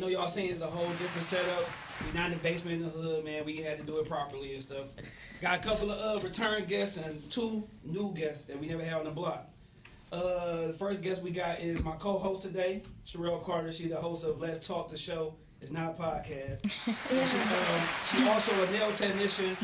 know y'all saying it's a whole different setup. We're not in the basement in the hood, man. We had to do it properly and stuff. Got a couple of uh, return guests and two new guests that we never had on the block. Uh, the first guest we got is my co-host today, Sherelle Carter. She's the host of Let's Talk the Show. It's not a podcast. And she, um, she also a nail technician,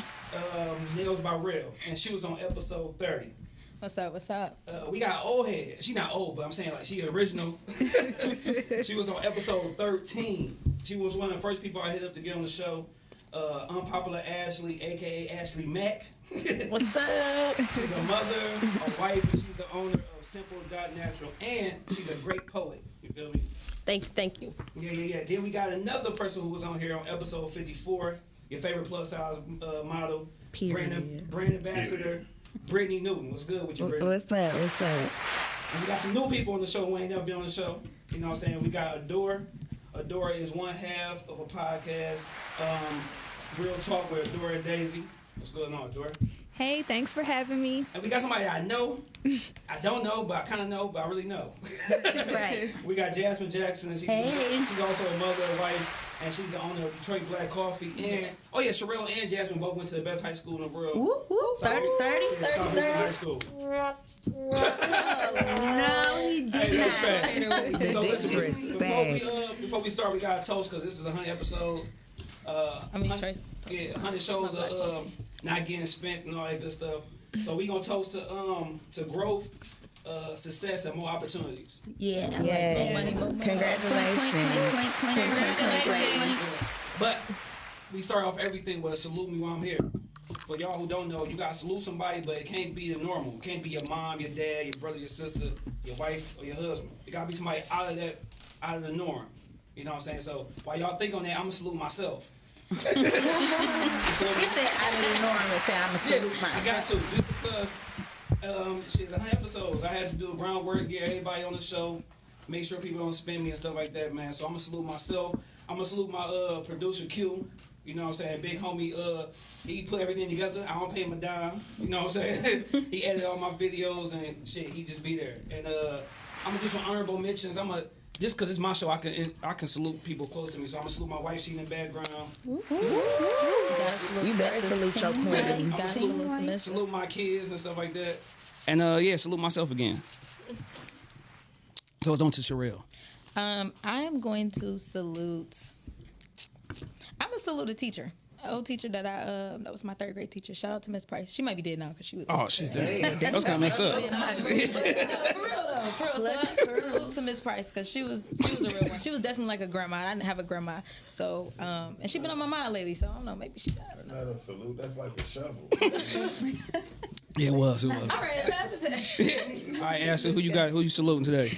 um, Nails by Real, and she was on episode 30. What's up? What's up? Uh, we got old head. She not old, but I'm saying like she original. she was on episode 13. She was one of the first people I hit up to get on the show. Uh, unpopular Ashley, aka Ashley Mack. What's up? She's a mother, a wife, and she's the owner of Simple Dot Natural, and she's a great poet. You feel me? Thank you. Thank you. Yeah, yeah, yeah. Then we got another person who was on here on episode 54. Your favorite plus size uh, model, Period. brand, brand ambassador, Brittany Newton. What's good with you, Brittany? What's up? What's up? And we got some new people on the show who ain't never been on the show. You know what I'm saying? We got Adore. Adore is one half of a podcast, um, Real Talk with Adore and Daisy. What's going on, Adore? Hey, thanks for having me. And we got somebody I know. I don't know, but I kind of know, but I really know. Right. we got Jasmine Jackson, and she's, Hey. she's also a mother, a wife, and she's the owner of Detroit Black Coffee. And, oh yeah, Sherelle and Jasmine both went to the best high school in the world. Whoop, whoop. South- 30, 30, yeah, 30, Southeastern High School. No, he did that's not. fact. The So listen, before we, uh, before we start, we got a toast because this is 100 episodes. Uh, I mean, hun- Trace- yeah, 100 shows of um, not getting spent and all that good stuff. So we gonna toast to um to growth, uh, success, and more opportunities. Yeah. I like Yes. that. Money, money, money. Congratulations. But we start off everything with a salute me while I'm here. For y'all who don't know, you gotta salute somebody, but it can't be the normal. It can't be your mom, your dad, your brother, your sister, your wife, or your husband. It gotta be somebody out of that, out of the norm. You know what I'm saying? So while y'all think on that, I'm gonna salute myself. You feel? Get that out of the norm and say I'm a Yeah, salute I got to just because um, shit, a hundred episodes. I had to do groundwork, get everybody on the show, make sure people don't spin me and stuff like that, man. So I'm gonna salute myself. I'm gonna salute my uh, producer Q. You know what I'm saying? Big homie, uh, he put everything together. I don't pay him a dime. You know what I'm saying? he edited all my videos and shit. He just be there. And uh, I'm gonna do some honorable mentions. I'm gonna just cause it's my show, I can I can salute people close to me. So I'm gonna salute my wife. She in the background. You better salute your queen. Gotta salute the salute my kids and stuff like that. And uh yeah, salute myself again. So it's on to Sherelle. Um, I'm going to salute. I'm gonna salute a teacher. An old teacher that I uh, that was my third grade teacher. Shout out to Miss Price. She might be dead now because she was. Oh shit, that's, that's kind of messed up. for real though, for real. So, salute to Miss Price because she was she was a real one. She was definitely like a grandma. I didn't have a grandma, so um, and she been on my mind lately. So I don't know, maybe she. I don't know. Not a salute, that's like a shovel. Yeah, it was, it was. All right, pass it to. All right, Ashley, who you got? Who you saluting today?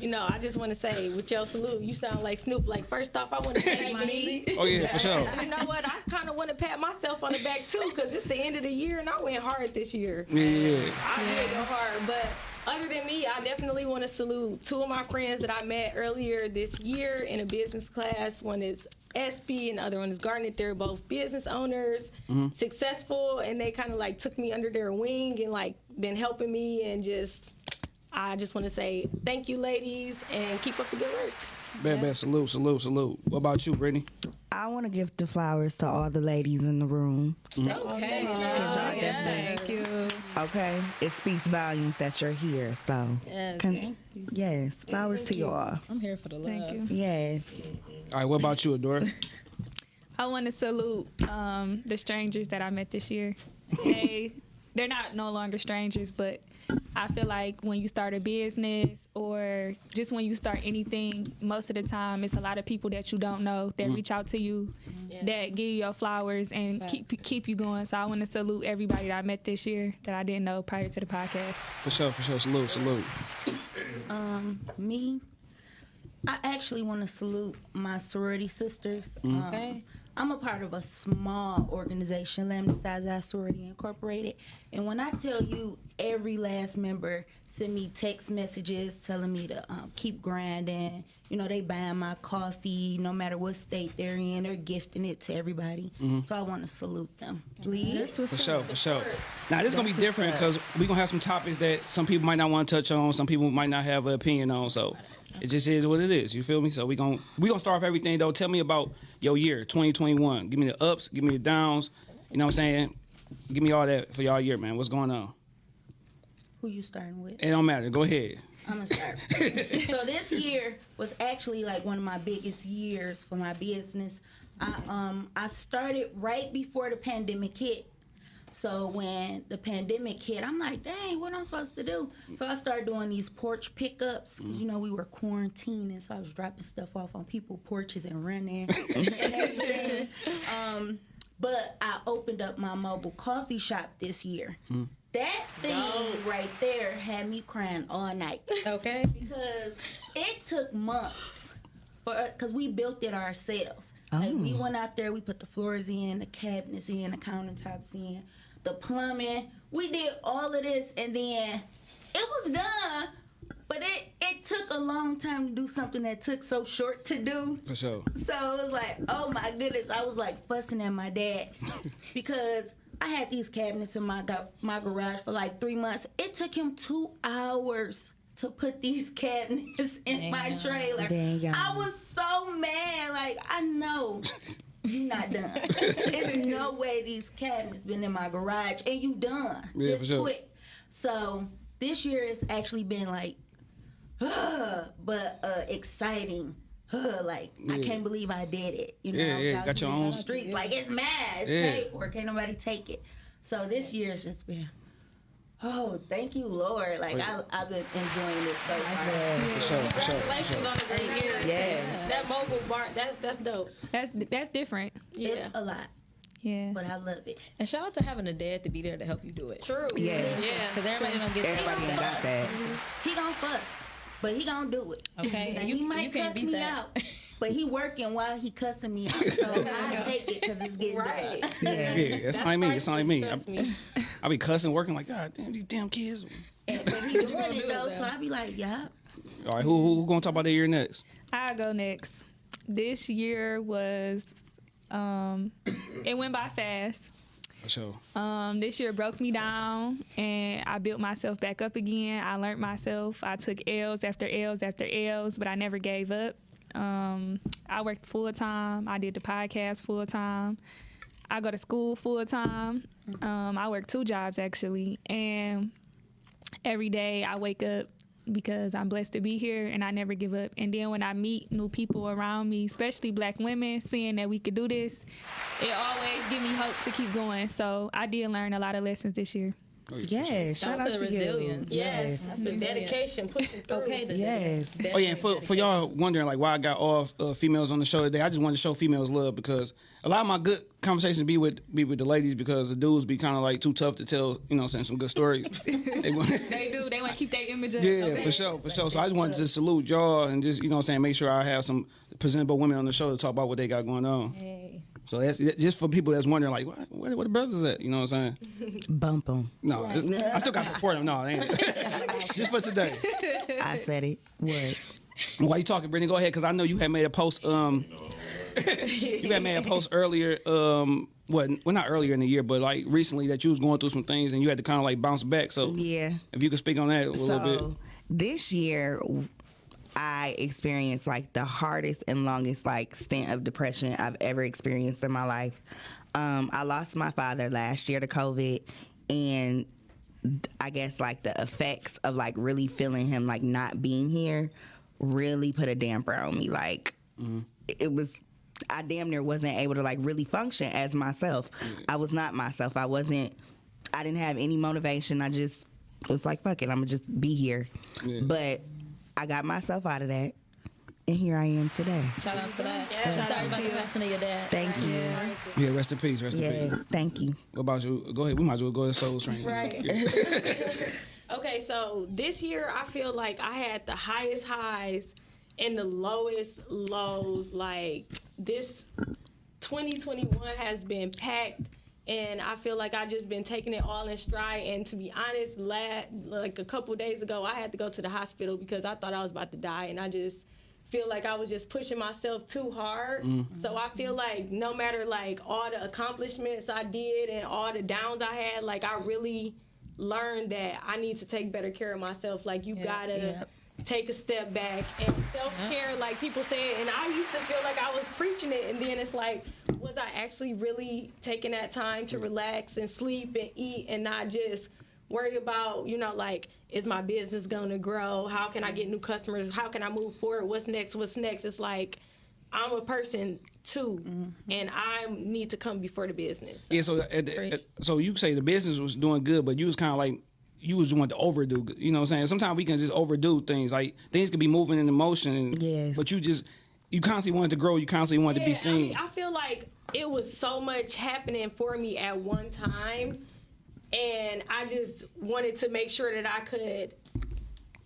You know, I just want to say, with your salute, you sound like Snoop. Like, first off, I want to thank me. Oh yeah, for sure. You know what? I kind of want to pat myself on the back too, because it's the end of the year and I went hard this year. Yeah, yeah, yeah. I did go hard, but other than me, I definitely want to salute two of my friends that I met earlier this year in a business class. One is SB and the other one is Garnet. They're both business owners, mm-hmm. successful, and they kind of like took me under their wing and like been helping me and just. I just want to say thank you, ladies, and keep up the good work. Bad, bad. Salute, salute, salute. What about you, Brittany? I want to give the flowers to all the ladies in the room. Okay. Cause y'all definitely, Thank you. okay, it speaks volumes that you're here. So, Yes, con- thank yes, flowers to y'all. I'm here for the love. Thank you. Yes. All right, what about you, Adora? I want to salute um, the strangers that I met this year. They, they're not no longer strangers, but I feel like when you start a business or just when you start anything, most of the time it's a lot of people that you don't know that reach out to you, that give you your flowers and keep keep you going. So I want to salute everybody that I met this year that I didn't know prior to the podcast. For sure, for sure. Salute, salute. Um, me, I actually want to salute my sorority sisters. Um, Okay. I'm a part of a small organization, Lambda Psi Xi Sorority Incorporated. And when I tell you every last member send me text messages telling me to um, keep grinding, you know, they buying my coffee no matter what state they're in, they're gifting it to everybody. So I want to salute them. Please. That's what's For sure, for sure. Now this is gonna be different because we're gonna have some topics that some people might not want to touch on, some people might not have an opinion on. So it just is what it is. You feel me? So we gonna we gonna start off everything though. Tell me about your year, 2021. Give me the ups, give me the downs. You know what I'm saying? Give me all that for y'all year, man. What's going on? Who you starting with? It don't matter. Go ahead. I'm gonna start. so this year was actually like one of my biggest years for my business. I um I started right before the pandemic hit. So when the pandemic hit, I'm like, dang, what am I supposed to do? So I started doing these porch pickups. 'cause, You know, we were quarantining, so I was dropping stuff off on people's porches and running and everything. Um, but I opened up my mobile coffee shop this year. That thing right there had me crying all night Okay. because it took months for because we built it ourselves. Like we went out there, we put the floors in, the cabinets in, the countertops in, the plumbing. We did all of this, and then it was done. But it it took a long time to do something that took so short to do. For sure. So it was like, oh my goodness, I was like fussing at my dad because I had these cabinets in my my garage for like three months. It took him two hours to put these cabinets in my Damn. trailer. Damn. I was so mad. Like I know. You're not done. There's no way these cabinets been in my garage and you done. Yeah, this for sure. quick. So this year has actually been like but uh exciting. like I can't believe I did it. You know, Yeah, yeah, got your own- streets. Like it's mad. It's Yeah. paid for. Can't nobody take it. So this year's just been. Oh, thank you, Lord! Like I, I've been enjoying this so far. For sure, for sure, for Congratulations sure. on a great year. Yes. That mobile bar, that, that's dope. That's that's different. Yeah. It's a lot, Yeah. but I love it. And shout out to having a dad to be there to help you do it. True. Yeah. Yeah. Because everybody don't get Everybody ain't got that. He gonna fuss, but he gonna do it. Okay, Now, and you- he might you can't cuss beat me that. out, but he working while he cussing me out. So I take it because it's getting Right. done. Yeah. Yeah, that's not me. That's not me. I, Trust me. I be cussing, working like God damn these damn kids. And, but he doing gonna it do though, so that? I be like, yeah. All right, who who, who gonna talk about their year next? I'll go next. This year was um it went by fast. For sure. Um, this year broke me down and I built myself back up again. I learned myself. I took L's after L's after L's, but I never gave up. Um, I worked full time. I did the podcast full time. I go to school full time. Um, I work two jobs actually, and every day I wake up because I'm blessed to be here and I never give up. And then when I meet new people around me, especially black women, seeing that we could do this, it always give me hope to keep going. So I did learn a lot of lessons this year. Yes. Shout Shout out to to the you. resilience. Yes. That's The dedication, pushing through. Okay. The Yes. Oh yeah, and for, for y'all wondering like why I got all uh, females on the show today, I just wanted to show females love because a lot of my good conversations be with be with the ladies because the dudes be kind of like too tough to tell, you know, saying some good stories. They want- They do. They want to keep their image up. yeah, Okay. for sure, for sure. So I just wanted to salute y'all and just you know what I'm saying make sure I have some presentable women on the show to talk about what they got going on. Hey. So that's just for people that's wondering like what where, where the brothers at? You know what I'm saying? Bump them. No, it's- I still got to support them. No, it ain't. just for today. I said it. What? While you talking, Brittany, go ahead because I know you had made a post. Um, you had made a post earlier. Um, what? Well, not earlier in the year, but like recently that you was going through some things and you had to kind of like bounce back. So Yeah. if you could speak on that a little bit. So this year, I experienced like the hardest and longest like stint of depression I've ever experienced in my life. Um, I lost my father last year to COVID, and I guess like the effects of like really feeling him like not being here really put a damper on me. Like it was. I damn near wasn't able to like really function as myself. I was not myself. I wasn't. I didn't have any motivation. I just was like, fuck it, I'm gonna just be here. Yeah. But I got myself out of that, and here I am today. Shout out to that. Yeah. Sorry about the passing of your dad. Thank you. Yeah, rest in peace. Rest in Yes, peace. thank you. What about you? Go ahead. We might as well go to Soul Train. Right. Okay, so this year I feel like I had the highest highs and the lowest lows. Like this, 2021 has been packed and I feel like I just been taking it all in stride. And to be honest, last, like a couple days ago, I had to go to the hospital because I thought I was about to die, and I just feel like I was just pushing myself too hard. Mm. So I feel like no matter like all the accomplishments I did and all the downs I had, like I really learned that I need to take better care of myself. Like you Yeah, gotta yeah. Take a step back and self care, like people say. And I used to feel like I was preaching it, and then it's like, was I actually really taking that time to relax and sleep and eat and not just worry about, you know, like, is my business gonna grow? How can I get new customers? How can I move forward? What's next? What's next? It's like, I'm a person too, mm-hmm. and I need to come before the business. Yeah, so at the, at- so you say the business was doing good, but you was kind of like you was want to overdo. You know what I'm saying? Sometimes we can just overdo things. Like things could be moving in motion, and, Yes. but you just you constantly wanted to grow. You constantly wanted to be Yeah, I, seen. mean, I feel like it was so much happening for me at one time, and I just wanted to make sure that I could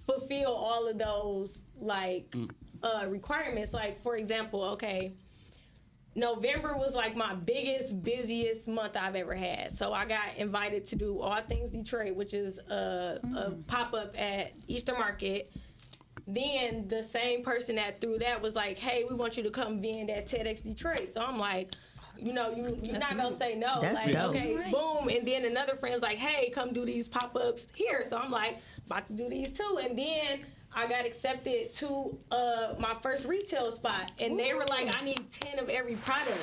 fulfill all of those like uh, requirements. Like for example, okay. November was like my biggest, busiest month I've ever had. So I got invited to do All Things Detroit, which is a, a mm. pop up at Eastern Market. Then the same person that threw that was like, "Hey, we want you to come vend at TEDx Detroit." So I'm like, you know, you, you're not gonna say no. That's like, dope. okay, Right. boom. And then another friend's like, "Hey, come do these pop ups here." So I'm like, about to do these too. And then I got accepted to uh, my first retail spot, and they were like, "I need ten of every product."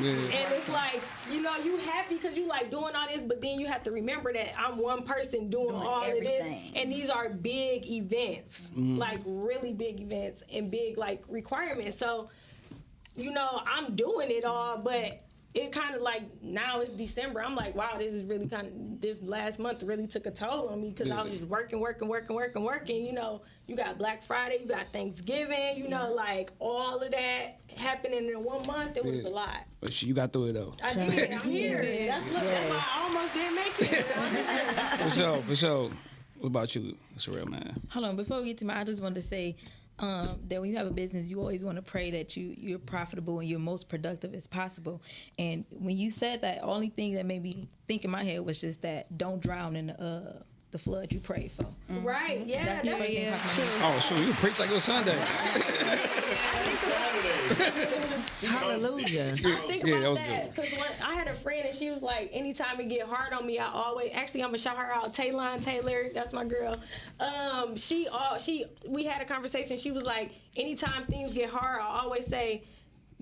yeah. And it's like, you know, you happy because you like doing all this, but then you have to remember that I'm one person doing, Doing all of this. And these are big events, like really big events and big like requirements. So, you know, I'm doing it all, but it kind of like now it's December. I'm like, wow, this is really kind of this last month really took a toll on me because I was just working, working, working, working, working. You know, you got Black Friday, you got Thanksgiving, you know, like all of that happening in one month. It was Yeah. a lot. But shit, you got through it though. I did. I'm here. That's, look, that's why I almost didn't make it. For sure, for sure. What about you, Sherelle man? Hold on, before we get to my, I just wanted to say um, that when you have a business, you always want to pray that you you're profitable and you're most productive as possible. And when you said that, only thing that made me think in my head was just that don't drown in the uh, the flood you pray for. right? Yeah. That's the That's, first thing yeah, popped in my head. Oh, sure, you preach like it was Sunday. Hallelujah. think Yeah, about that that because I had a friend and she was like, anytime it get hard on me, I always actually I'm gonna shout her out, Taylon Taylor. That's my girl. Um, she all she we had a conversation. She was like, anytime things get hard, I always say.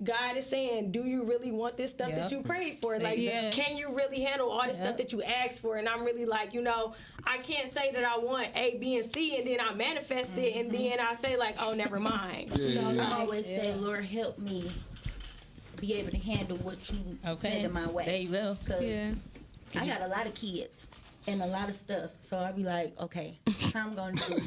God is saying, "Do you really want this stuff that you prayed for? Like, Yeah. can you really handle all this Yep. stuff that you asked for?" And I'm really like, you know, I can't say that I want A, B, and C, and then I manifest it, and mm-hmm. then I say like, "Oh, never mind." You know, I like, always say, Lord, help me be able to handle what you Okay, send in my way. there you go. Cause Yeah. I got a lot of kids and a lot of stuff, so I be like, okay, how I'm gonna do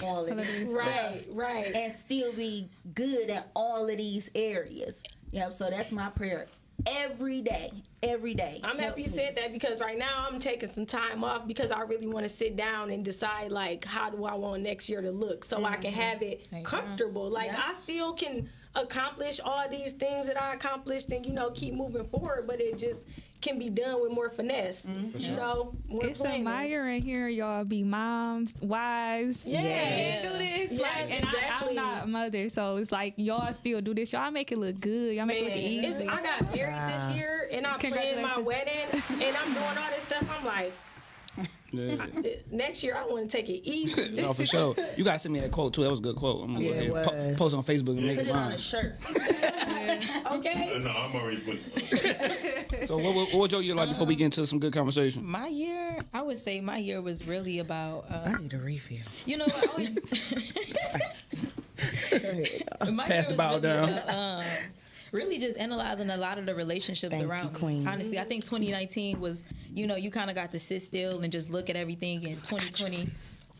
all of this right, right. and still be good at all of these areas. Yep. So that's my prayer every day, every day. I'm happy you me. said that because right now I'm taking some time off because I really want to sit down and decide like how do I want next year to look so I can mm-hmm. have it There you comfortable. Like Yeah. I still can accomplish all these things that I accomplished and you know keep moving forward, but it just can be done with more finesse. Mm-hmm. You know, more It's planning. admiring here, y'all be moms, wives. Yeah. Yeah. Do this, Yes, like, and I, exactly. I'm not a mother, so it's like y'all still do this. Y'all make it look good. Y'all make Man, it look it's, easy. I got married this year and I'm planning my wedding and I'm doing all this stuff. I'm like, Yeah. next year I want to take it easy. No, for sure. You gotta send me that quote too. That was a good quote. I'm gonna Yeah, go ahead po- post on Facebook and make Put it it on a mine. shirt. Okay. No, I'm already putting. So what, what, what was your year like before we get into some good conversation? My year, I would say my year was really about. Uh, I need a refill. you know, I always. My Pass the ball really down. about, um, really just analyzing a lot of the relationships Thank you, around me. Queen. Honestly, I think 2019 was, you know, you kind of got to sit still and just look at everything. And 2020,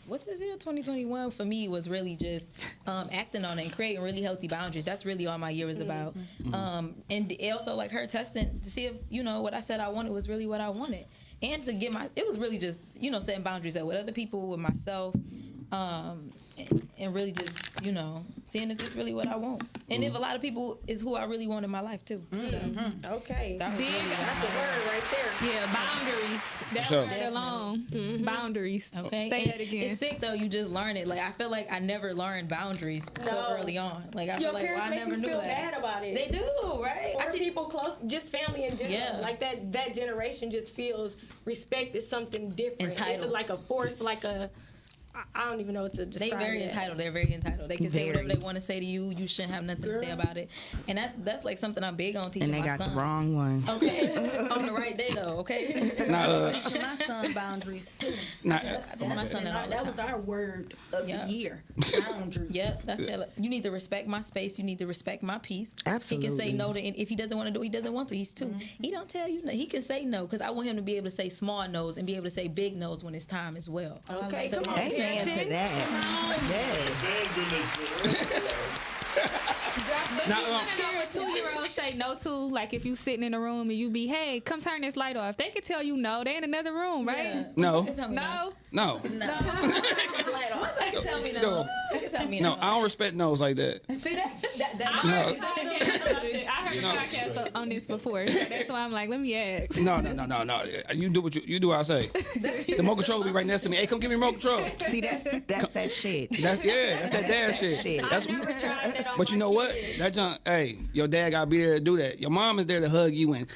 what's this year? 2021 for me was really just um, acting on it and creating really healthy boundaries. That's really all my year was about. Um, and also like her testing to see if you know what I said I wanted was really what I wanted, and to get my. It was really just you know setting boundaries up with other people, with myself. Um, and, and really just you know seeing if this really what I want, and if mm-hmm. a lot of people is who I really want in my life too. Mm-hmm. So, Okay. that Big. really That's a word right there. Yeah, boundaries. That sure. word alone. Boundaries. Okay. Say And that again. It's sick though. You just learn it. Like I feel like I never learned boundaries so early on. Like I Your feel like well, parents I never knew feel that. bad about it. They do, right? or I te- people close, just family in general. Yeah. Like that, that generation just feels respect is something different. Entitled. It's like a force, like a. I- I don't even know what to they describe. very it entitled. They're very entitled. They can say whatever they want to say to you. You shouldn't have nothing to say about it. And that's that's like something I'm big on teaching And they my got son. the wrong one. Okay, on the right day though. Okay, Nah, uh, Teaching my son boundaries too. nah, I tell my son And that all that was our word of Yeah. the year. Boundaries. Yep, that's it. You need to respect my space. You need to respect my peace. Absolutely. He can say no to, and if he doesn't want to do, it, he doesn't want to. He's 2 He don't tell you no. He can say no because I want him to be able to say small no's and be able to say big no's when it's time as well. Okay, So come on. I'm saying- Amen to that. Yes. But Now, you um, wanna know what two year olds say no to? Like if you sitting in a room and you be, hey, come turn this light off. They can tell you no. They in another room, right? No. They can tell me No. no, No. They can tell no. No. They can tell no. no. I don't respect no's like that. See that? that, that I No. heard, I heard No. a podcast on this before. So that's why I'm like, let me ask. No, no, no, no, no. You do what you you do. What I say. The remote control will be right next to me. Hey, come give me remote control. See that? That's that shit. That's yeah. That's that dad shit. Shit. That's. Never tried that on But you know what? kids. That junk. Hey, your dad gotta be there to do that. Your mom is there to hug you and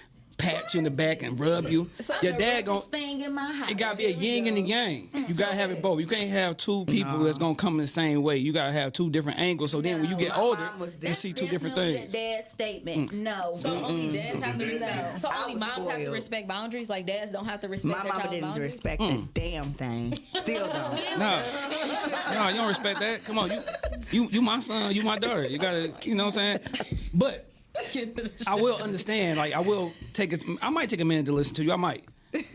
pat you in the back and rub you. Your dad gon' thing in my house. It gotta be a yin and a yang. You gotta have it both. You can't have two people that's gonna come in the same way. You gotta have two different angles. So then when you get older, you see two different things. a Dad statement. No. So only dads have to respect. So only was moms have to respect boundaries. Like dads don't have to respect My their mama didn't boundaries. respect Mm. the damn thing. Still don't. No, no, you don't respect that. Come on, you, you, you my son, you my daughter. You gotta, you know what I'm saying? But I will understand. Like I will take it. I might take a minute to listen to you. I might.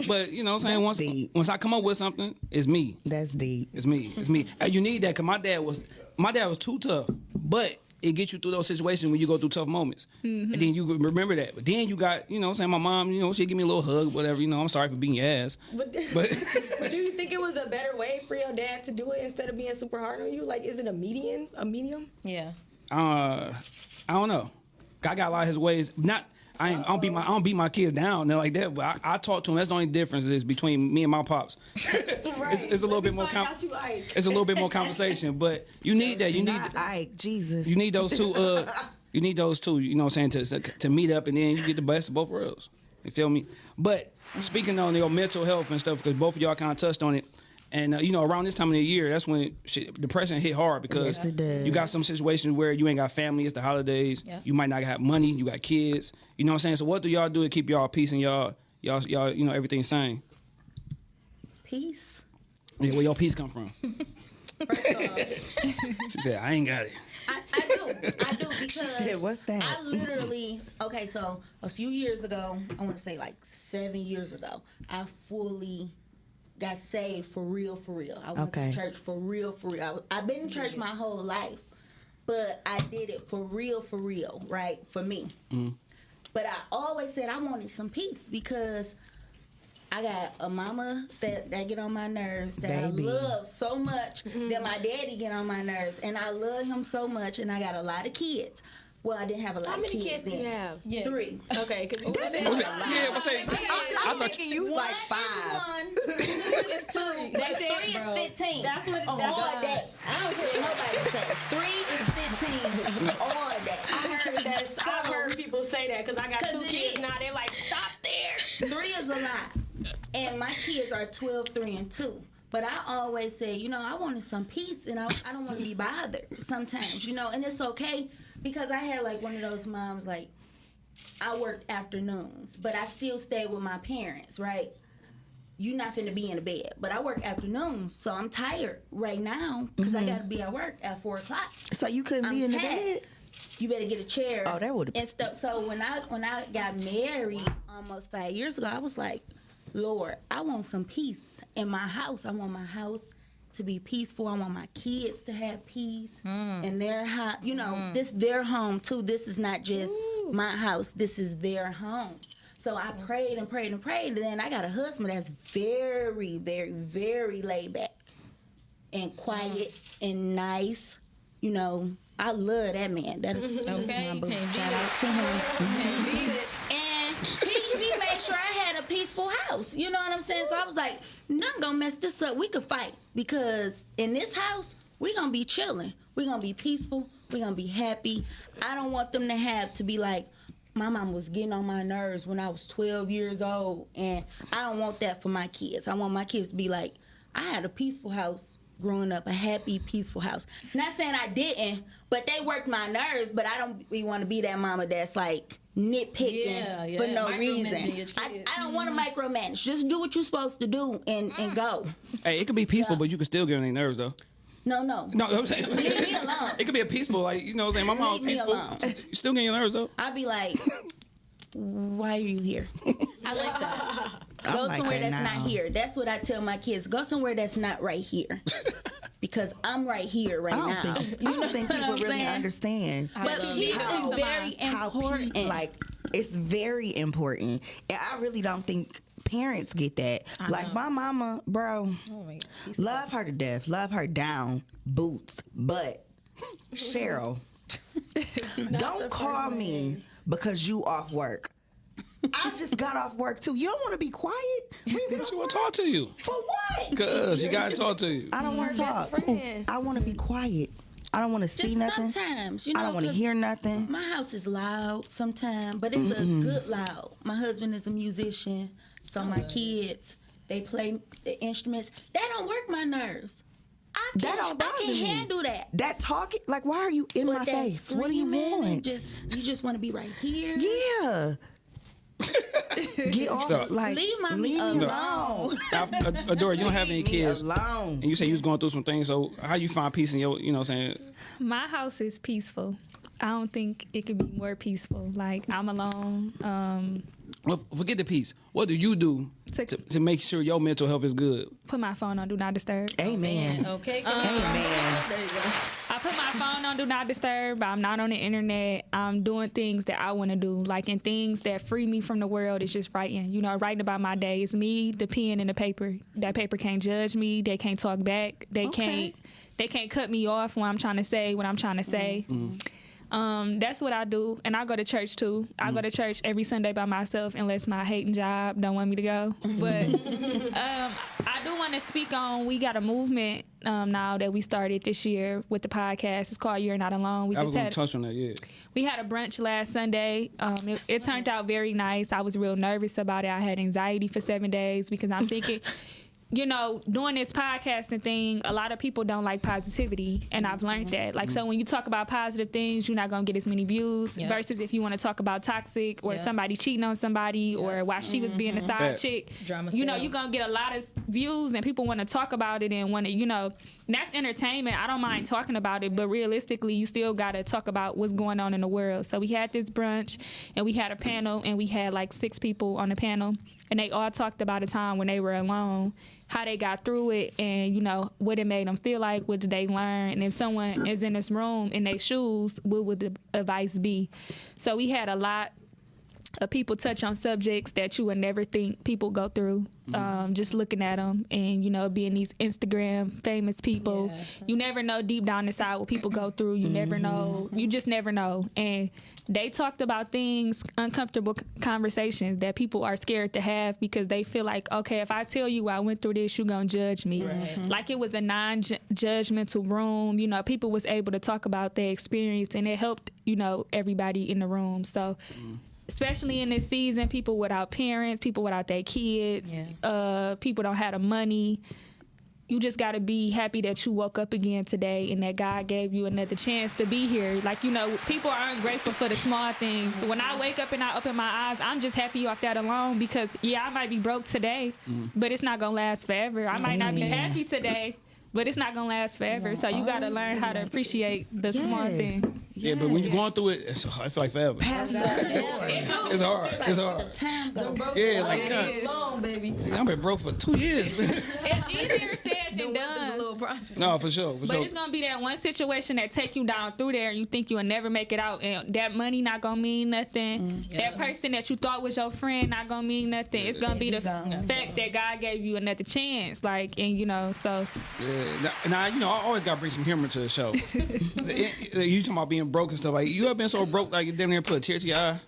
But you know what I'm saying? Once deep. once I come up with something, it's me. That's deep. It's me. It's me. And you need that because my dad was my dad was too tough, but it gets you through those situations when you go through tough moments, and then you remember that. But then you got you know saying my mom you know she give me a little hug whatever you know I'm sorry for being your ass, But, but but do you think it was a better way for your dad to do it instead of being super hard on you? Like, is it a median, a medium? Yeah. uh I don't know. I got a lot of his ways. Not I, ain't, I don't beat my I don't beat my kids down they're like that. But I, I talk to them. That's the only difference is between me and my pops. it's, it's a little bit more. Com- out you it's a little bit more conversation, but you need that. You need Not Ike, Jesus. you need those two. Uh, you need those two. You know what I'm saying to to meet up and then you get the best of both worlds. You feel me? But speaking on your mental health and stuff, because both of y'all kind of touched on it. And uh, you know, around this time of the year, that's when shit, depression hit hard because Yes, you got some situations where you ain't got family. It's the holidays. Yeah. You might not have money. You got kids. You know what I'm saying? So what do y'all do to keep y'all peace and y'all y'all y'all you know everything sane? Peace. Yeah, where your peace come from? First off, She said, I ain't got it. I, I do. I do because said, "What's that?" I literally okay. So a few years ago, I want to say like seven years ago, I fully got saved for real, for real. I went Okay. to church for real, for real. I was, I've been in church my whole life, but I did it for real, for real, right? For me. Mm. But I always said I wanted some peace because I got a mama that, that get on my nerves that Baby. I love so much that my daddy get on my nerves and I love him so much and I got a lot of kids. Well, I didn't have a lot How of many kids, kids do you have? Yeah. Three. Okay, because you What's said it? Yeah, what's it? I, I I'm thought thinking you like five. One, two is two, but That's it, three is fifteen. That's what- all that's- day. I don't care what nobody say. Three is fifteen all day. I heard that. I've heard people say that because I got 'Cause two kids is. now. They're like, stop there. Three is a lot. And my kids are 12, 3, and 2. But I always say, you know, I wanted some peace and I, I don't want to be bothered sometimes, you know, and it's okay because I had like one of those moms, like, I worked afternoons, but I still stayed with my parents, right? You're not finna be in the bed. But I work afternoons, so I'm tired right now because I mm-hmm. got to be at work at 4 o'clock. So you couldn't be I'm in the bed? You better get a chair. Oh, that would've- and stuff. So when I when I got married almost five years ago, I was like, Lord, I want some peace in my house. I want my house to be peaceful. I want my kids to have peace mm. in their house. You know, mm. this their home too. This is not just my house. This is their home. So I prayed and prayed and prayed, and then I got a husband that's very, very, very laid back and quiet mm. and nice. You know, I love that man. That is, that's Okay, my boo. Shout out to him. Can't beat it. And he, he made sure I had a peaceful house. You know what I'm saying? So I was like, nothing gonna mess this up. We could fight because in this house, we gonna be chilling. we gonna be peaceful. we gonna be happy. I don't want them to have to be like, my mom was getting on my nerves when I was 12 years old. And I don't want that for my kids. I want my kids to be like, I had a peaceful house growing up, a happy, peaceful house. Not saying I didn't, but they worked my nerves. But I don't want to be that mama that's like nitpicking Yeah, yeah, for no reason. I. I don't want to mm-hmm. micromanage. Just do what you're supposed to do and, and go. Hey, it could be peaceful, but you can still get on their nerves though. No, no. No, I'm saying Leave me alone. it could be a peaceful, like you know, what I'm saying my mom Leave me peaceful. alone. You still getting your nerves though. I'd be like, why are you here? I like that. Oh Go like somewhere that that's now. not here. That's what I tell my kids. Go somewhere that's not right here. because I'm right here right I now. think I don't think know people really saying? understand. But love peace that. is very how important. pe- like it's very important, and I really don't think parents get that. Like my mama, bro, Oh my God. love her to death, love her down boots, but Cheryl, don't call me because you off work. I just got off work too. You don't want to be quiet when you get She off want to talk to you, for what? cause she gotta talk to you. I don't want mm-hmm. to talk. I want to be quiet. I don't want to see Just nothing. sometimes, you know, I don't want to hear nothing. My house is loud sometimes, but it's a good loud. My husband is a musician, so my kids they play the instruments. That don't work my nerves. I can't, don't I can me. handle that. That talking, like, why are you in my But that face? What do you screaming and want? Just you just want to be right here. yeah. Get off, No. like, Leave my leave me me alone. Now, Ad- Adora, you don't have any kids, alone. and you say you was going through some things. So how you find peace in your, you know, what I'm saying My house is peaceful. I don't think it could be more peaceful. Like I'm alone. Um, Well, forget the peace. What do you do To- to, to make sure your mental health is good? put my phone on do not disturb. Amen. Okay. Amen. There you go. I put my phone on do not disturb. I'm not on the internet. I'm doing things that I want to do, like and things that free me from the world. It's just writing. You know, writing about my day. It's me, the pen, and the paper. That paper can't judge me. They can't talk back. They Okay. can't. They can't cut me off when I'm trying to say what I'm trying to say. Mm-hmm. Um, that's what I do, and I go to church too. I go to church every Sunday by myself, unless my hating job don't want me to go. But um, I do want to speak on. We got a movement um, now that we started this year with the podcast. It's called "You're Not Alone." We I was just gonna had touch on that. Yeah. we had a brunch last Sunday. Um, it, it turned out very nice. I was real nervous about it. I had anxiety for seven days because I'm thinking, you know, doing this podcasting thing, a lot of people don't like positivity, and I've learned that. Like, so when you talk about positive things, you're not gonna get as many views. Yeah. Versus if you want to talk about toxic or Yeah. somebody cheating on somebody or why she was being a mm-hmm. side Facts. chick, Drama you know, sells. you're gonna get a lot of views, and people want to talk about it and want to, you know. That's entertainment. I don't mind talking about it, but realistically, you still got to talk about what's going on in the world. So we had this brunch, and we had a panel, and we had like six people on the panel, and they all talked about a time when they were alone, how they got through it, and you know what it made them feel like, what did they learn, and if someone is in this room in their shoes, what would the advice be? So we had a lot of people touch on subjects that you would never think people go through. Mm-hmm. Um, just looking at them and you know being these Instagram famous people, you never know deep down inside what people go through. You never mm-hmm. know. You just never know. And they talked about things, uncomfortable conversations that people are scared to have because they feel like, okay, if I tell you I went through this, you're gonna judge me. Mm-hmm. Like it was a non-judgmental room. You know, people was able to talk about their experience and it helped. You know, everybody in the room. So especially in this season, people without parents, people without their kids, Yeah. uh, people don't have the money. You just got to be happy that you woke up again today and that God gave you another chance to be here. Like, you know, people aren't grateful for the small things. When I wake up and I open my eyes, I'm just happy off that alone because, yeah, I might be broke today, but it's not going to last forever. I might not be happy today, but it's not going to last forever. So you got oh, to learn how to appreciate the small Yes. things. Yeah, but when you're going through it, it's, I feel like forever. Pastor, It's hard. It's The hard. time goes. Yeah, like God, Long, baby. I've been broke for two years. man. It's easier said and The whip is a done. No, for sure, for But sure. it's gonna be that one situation that take you down through there, and you think you will never make it out, and that money not gonna mean nothing. Mm-hmm. That person that you thought was your friend not gonna mean nothing. It's gonna be the gone. fact that God gave you another chance, like, and you know, so Yeah. Now, now, you know, I always gotta bring some humor to the show. It- it- you talking about being broke and stuff like you ever been so broke like you damn near put a tear to your eye?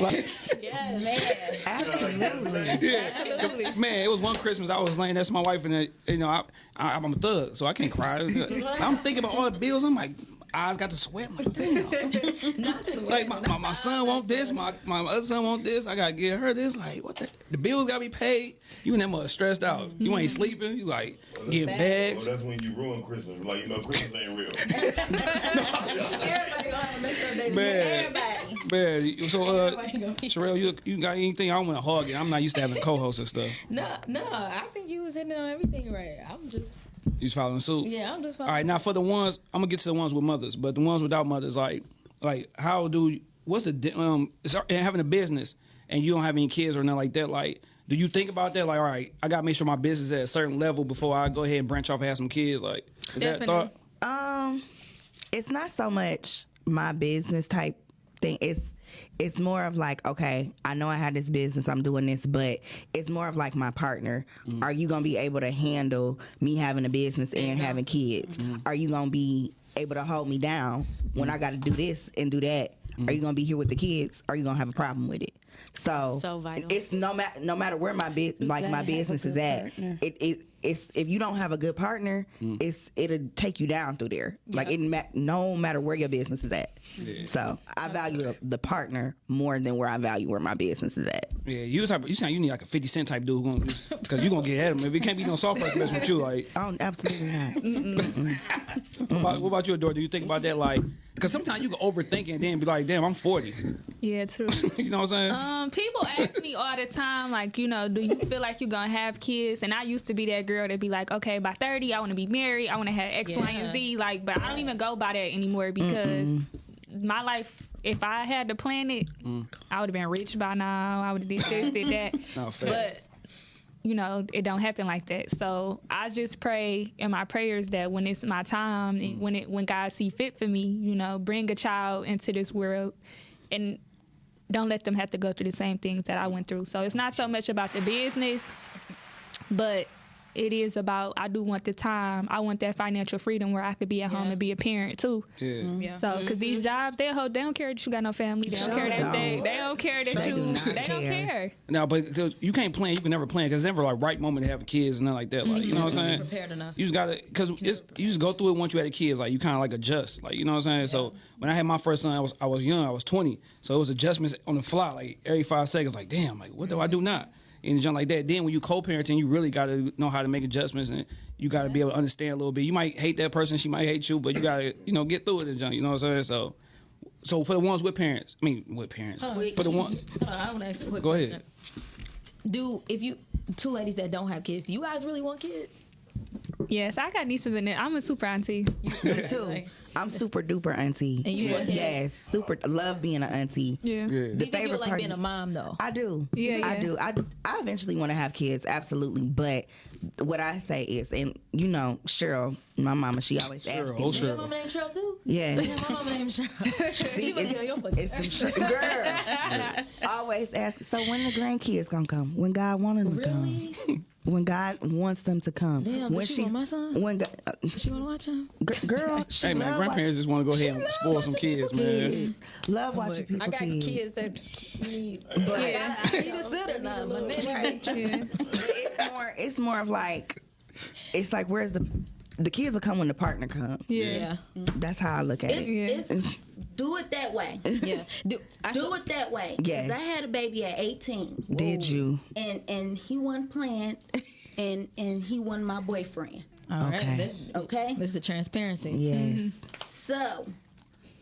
Like, Yeah, man. Absolutely. yeah. Man, it was one Christmas I was laying next to my wife and uh, you know I, I I'm a thug, so I can't cry. I'm thinking about all the bills. I'm like. Eyes got to sweat. I'm like, damn. like my, my, my son want this, my, my other son want this. I gotta get her this. Like what the the bills gotta be paid. You and that mother stressed out. You ain't sleeping. You like getting Well, that's when you ruin Christmas. Like you know, Christmas ain't real. Everybody gonna have to make sure they Man, Everybody. man. So uh, Sherelle, you you got anything? I want to hug it. I'm not used to having co-hosts and stuff. No, no, I think you was hitting on everything right. I'm just, You just following suit. yeah, I'm just. Following. All right, now for the ones, I'm gonna get to the ones with mothers, but the ones without mothers, like, like how do what's the um and having a business and you don't have any kids or nothing like that? Like, do you think about that? Like, all right, I gotta make sure my business is at a certain level before I go ahead and branch off and have some kids. Like, is that Definitely. thought? Um, it's not so much my business type thing. It's it's more of like, okay, I know I had this business, I'm doing this, but it's more of like my partner. Mm. Are you gonna be able to handle me having a business and having kids? Mm-hmm. Are you gonna be able to hold me down when mm. I got to do this and do that? Are mm. you gonna be here with the kids? Are you gonna have a problem with it? So, So vital. it's no matter no matter where my bus like my business is at. partner. It it it's if you don't have a good partner, mm. it's it'll take you down through there. Like it ma- no matter where your business is at. So I value the, the partner more than where I value where my business is at. Yeah, you type. You sound you need like a Fifty Cent type dude because you are gonna get at him. If it can't be no soft person messing with you, like. Oh, absolutely not. What about, what about you, Adore? Do you think about that, like, because sometimes you can overthink it and then be like, "Damn, I'm 40." yeah, true. you know what I'm saying? Um, people ask me all the time, like, you know, do you feel like you're gonna have kids? And I used to be that girl that'd be like, okay, by 30, I want to be married, I want to have X, Y, and Z. Like, but I don't even go by that anymore because my life, if I had to plan it, I would have been rich by now. I would have did this, did that. No, facts. but you know, it don't happen like that. So I just pray in my prayers that when it's my time, and mm. when it when God see fit for me, you know, bring a child into this world, and don't let them have to go through the same things that I went through. So it's not so much about the business, but it is about I do want the time. I want that financial freedom where I could be at home and be a parent too. yeah. Mm-hmm. Yeah. So, because mm-hmm. these jobs, they hold, they don't care that you got no family. They don't Sure care that don't. they, they don't care that They you, do not they don't care. care. Now, but 'cause you can't plan. You can never plan because it's never like right moment to have kids and nothing like that. Like you know what I'm mm-hmm. saying? Prepared enough. You just gotta because it's you just go through it once you had the kids. Like you kind of like adjust. Like you know what I'm saying? So when I had my first son, I was I was young. I was 20. So it was adjustments on the fly. Like every five seconds. Like damn. Like what do I do now? And jump like that. Then when you co-parenting, you really got to know how to make adjustments and you got to be able to understand a little bit. You might hate that person, she might hate you, but you got to you know get through it and jump. You know what I'm saying? So, so for the ones with parents, I mean with parents, for the one, on, I want to ask a quick Go question. ahead. Do if you two ladies that don't have kids, do you guys really want kids? Yes, I got nieces and I'm a super auntie. Me too. I'm super duper auntie. And you want kids? Yes, super love being an auntie. Yeah. yeah. Do you think you favorite like part- being a mom though? I do. Yeah, I yeah. do. I I eventually want to have kids, absolutely. But what I say is, and you know, Cheryl, my mama, she always asks Cheryl, me. oh Your Cheryl. mama named Cheryl too? Yeah. Yeah, my mama named Cheryl. See, she must be on your fucking it's them sh- girl. Always ask. So when the grandkids gonna come? When God wanted them to Really? come? When God wants them to come? Damn, when did she want my son? When God, uh, She want to watch him? g- girl, she Hey man, love grandparents just want to go ahead and spoil some kids, man. kids. Love watching people I got kids. kids that need. But I, I need a sitter now. My nanny Yeah. it's more. It's more of like. It's like where's the the kids will come when the partner comes. Yeah. That's how I look at It's, it. it's, do it that way. Yeah. Do, I Do it that way. Yes. 'Cause I had a baby at 18. Did you? And and he wasn't playing, and and he wasn't my boyfriend. All right. Okay. This, Okay. this is the transparency. Yes. So,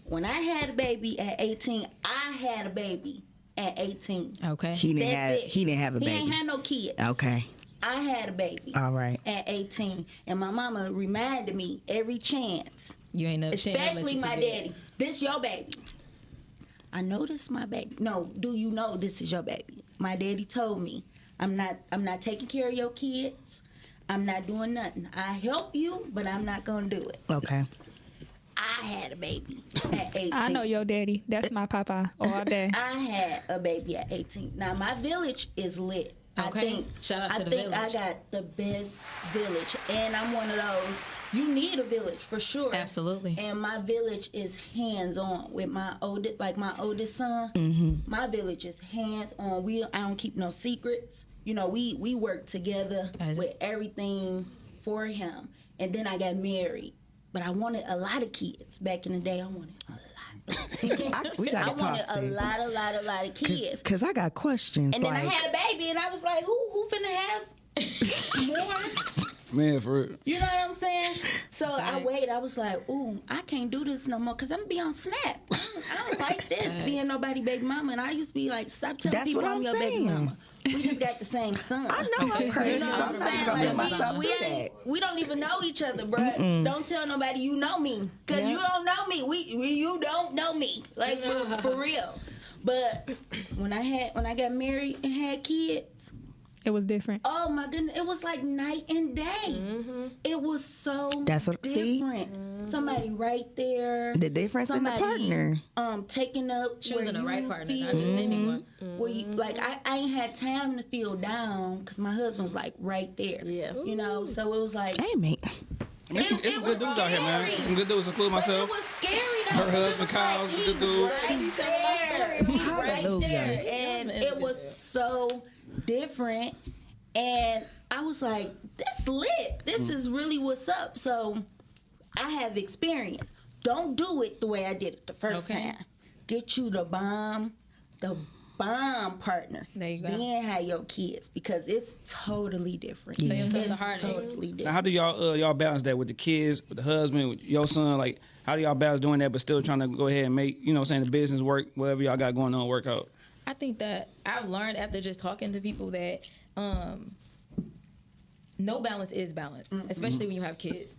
when I had a baby at 18, I had a baby at 18. Okay. He didn't That's have. it. He didn't have a He ain't had no kids. Okay. I had a baby All right. at 18, and my mama reminded me every chance, you ain't never she ain't never let especially you my forget. daddy. This your baby. I know this my baby. No, do you know this is your baby? My daddy told me I'm not. I'm not taking care of your kids. I'm not doing nothing. I help you, but I'm not gonna do it. Okay. I had a baby at 18. I know your daddy. That's my papa all day. I had a baby at 18. Now my village is lit. I think Shout out I think. I got the best village, and I'm one of those. You need a village for sure. Absolutely. And my village is hands on with my oldest, like my oldest son. Mm-hmm. My village is hands on. We I don't keep no secrets. You know, we we work together with everything for him. And then I got married, but I wanted a lot of kids back in the day. I wanted a. I, we gotta talk. wanted a lot, a lot, a lot of kids. Cause I got questions. And then like, I had a baby, and I was like, who who finna have more? Man, for real. You know what I'm saying? So I wait. I was like, ooh, I can't do this no more because I'm gonna be on Snap. I don't, I don't like this being nobody baby mama. And I used to be like, stop telling That's people what I'm, I'm your baby mama. We just got the same son. I know I'm crazy. You know what I'm I'm saying? not Like, we, do we, that. ain't, we don't even know each other, bro. Don't tell nobody you know me, cause Yeah. you don't know me. We, we you don't know me, like for, for real. But when I had when I got married and had kids, It was different. oh my goodness, it was like night and day. It was so That's what- see? different. Somebody right there. The difference in the partner. Um, taking up Choosing the right partner, feel- not just anyone. where you like I, I ain't had time to feel down because my husband was like right there. Yeah. You know, so it was like Hey, mate. I mean, it's some, it's some good dudes out here, man. It's some good dudes, including but myself. It was scary though. Her 'cause it husband, was Kyle's like, a good he dude. Right there. Right there. And it was so different. And I was like, this lit. This Mm. is really what's up. So I have experience. Don't do it the way I did it the first Okay. time. Get you the bomb, the bomb partner. There you go. Then have your kids because it's totally different. Yeah. yourself the It's heartache. totally Now, how do y'all uh, y'all balance that with the kids, with the husband, with your son? Like, how do y'all balance doing that, but still trying to go ahead and make you know, I'm saying the business work, whatever y'all got going on, work out? I think that I've learned after just talking to people that um, no balance is balance, especially when you have kids.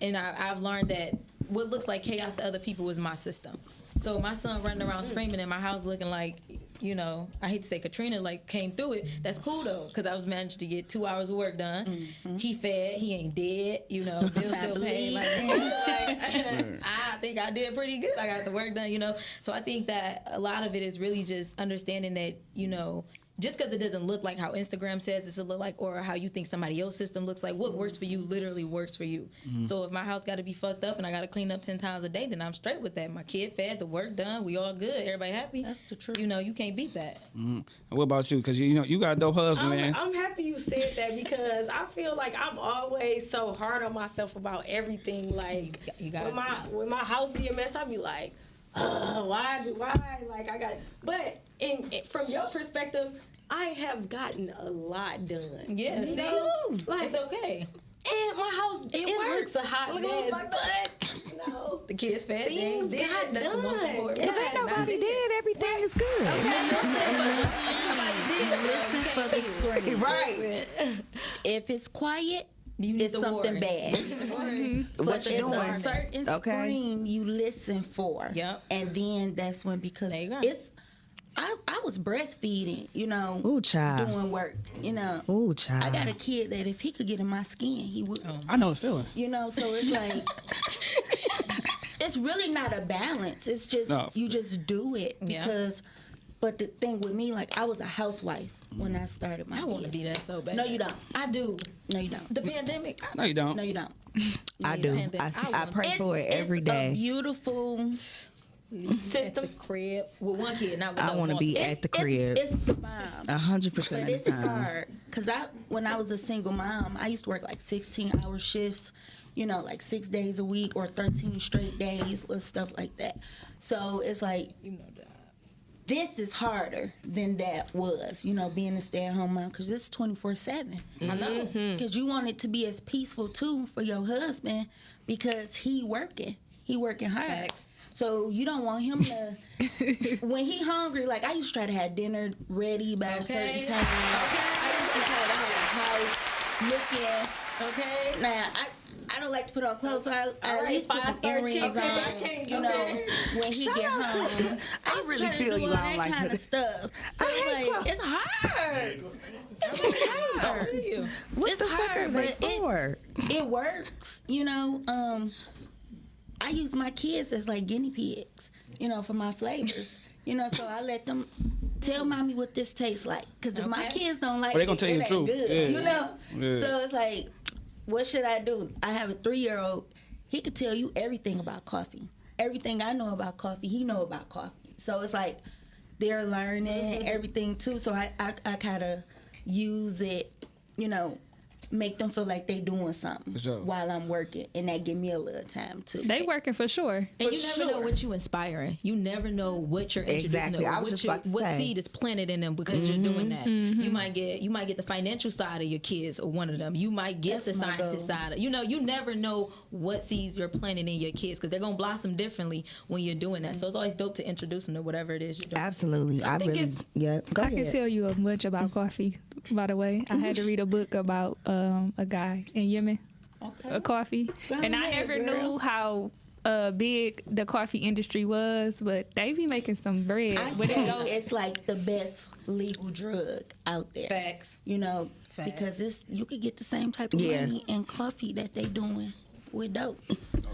And I, I've learned that what looks like chaos to other people is my system. So my son running around screaming in my house looking like, you know, I hate to say Katrina like came through it. That's cool though, because I was managed to get two hours of work done. Mm-hmm. He fed, he ain't dead, you know, bills still paid. Like, like, I think I did pretty good. I got the work done, you know. So I think that a lot of it is really just understanding that, you know, just because it doesn't look like how Instagram says it's to look like, or how you think somebody else's system looks like, what works for you literally works for you. Mm-hmm. So if my house got to be fucked up and I got to clean up ten times a day, then I'm straight with that. My kid fed, the work done, we all good, everybody happy. That's the truth. You know, you can't beat that. And what about you? Because you know you got a dope husband. I'm, I'm happy you said that because I feel like I'm always so hard on myself about everything. Like You got when my when my house be a mess, I be like, "Ugh, why do why? Like I got. But in from your perspective, I have gotten a lot done. Yeah, You know? like it's okay. and my house it, works. a hot Look mess, but know. The kids fed, Things things got did. Done. If ain't nobody dead, everything is good. The. Right. If it's quiet, You need it's the something warning. bad. What But you it's a doing? certain Okay. scream you listen for. Yep. And then that's when because There you go. it's I, I was breastfeeding, you know, Ooh, child. doing work, you know. Ooh, child. I got a kid that if he could get in my skin, he would. Oh. I know the feeling. You know, so it's like it's really not a balance. It's just No. you just do it Yeah. because. But the thing with me, like I was a housewife when I started my. I want to be that so bad. No, you don't. I do. No, you don't. The pandemic. I, No, you don't. No, you don't. I do. I, I I want- pray for it It's- every it's A day. beautiful. at the crib with one kid, not with I want to be It's, at the crib It's, the bomb. a hundred percent But of the it's time. hard because I, when I was a single mom, I used to work like 16 hour shifts, you know, like six days a week or 13 straight days, little stuff like that. So it's like You know that. This is harder than that was, you know, being a stay at home mom because this is 24 7. I know. Mm-hmm. Because you want it to be as peaceful too for your husband because he working. He working hard. Facts. So you don't want him to when he hungry, like I used to try to have dinner ready by Okay. a certain time. I used to try to have the house looking Okay. Now I I don't like to put on clothes, so I, I All at right, least put some five-star earrings on. can't You know, when he Shout get out to- home. I used really feel do you. all I don't that like kind of stuff. So I it's hate like clothes. it's hard. It's hard. You. What It's the fuck hard, are they but it- for? it works. You know, um, I use my kids as like guinea pigs, you know, for my flavors. You know, so I let them tell mommy what this tastes like. Because if my kids don't like Well, they it, gonna tell it you the truth. good. Yeah. You know? Yeah. So it's like, what should I do? I have a three year old. He could tell you everything about coffee. Everything I know about coffee, he know about coffee. So it's like they're learning mm-hmm. everything too. So I, I, I kind of use it, you know, make them feel like they doing something sure. while I'm working, and that give me a little time too. They working for sure. And For you never know what you inspiring. You never know what you're introducing Exactly. them, I was what, just you- about to what seed is planted in them because you're mm-hmm. doing that. You mm-hmm. might get you might get the financial side of your kids or one of them. You might get That's the my scientist goal. side. Of, you know, you never know what seeds you're planting in your kids because they're gonna blossom differently when you're doing that. So it's always dope to introduce them to whatever it is you're doing. Absolutely. I, think really. it's- Yeah. Go I can tell you a bunch about coffee. By the way, I had to read a book about uh, um, a guy in Yemen, a coffee, Go and I never girl. knew how uh, big the coffee industry was, but they be making some bread. I When it say it's like the best legal drug out there. Facts. You know, Facts. because it's you could get the same type of Yeah. money in coffee that they doing with dope.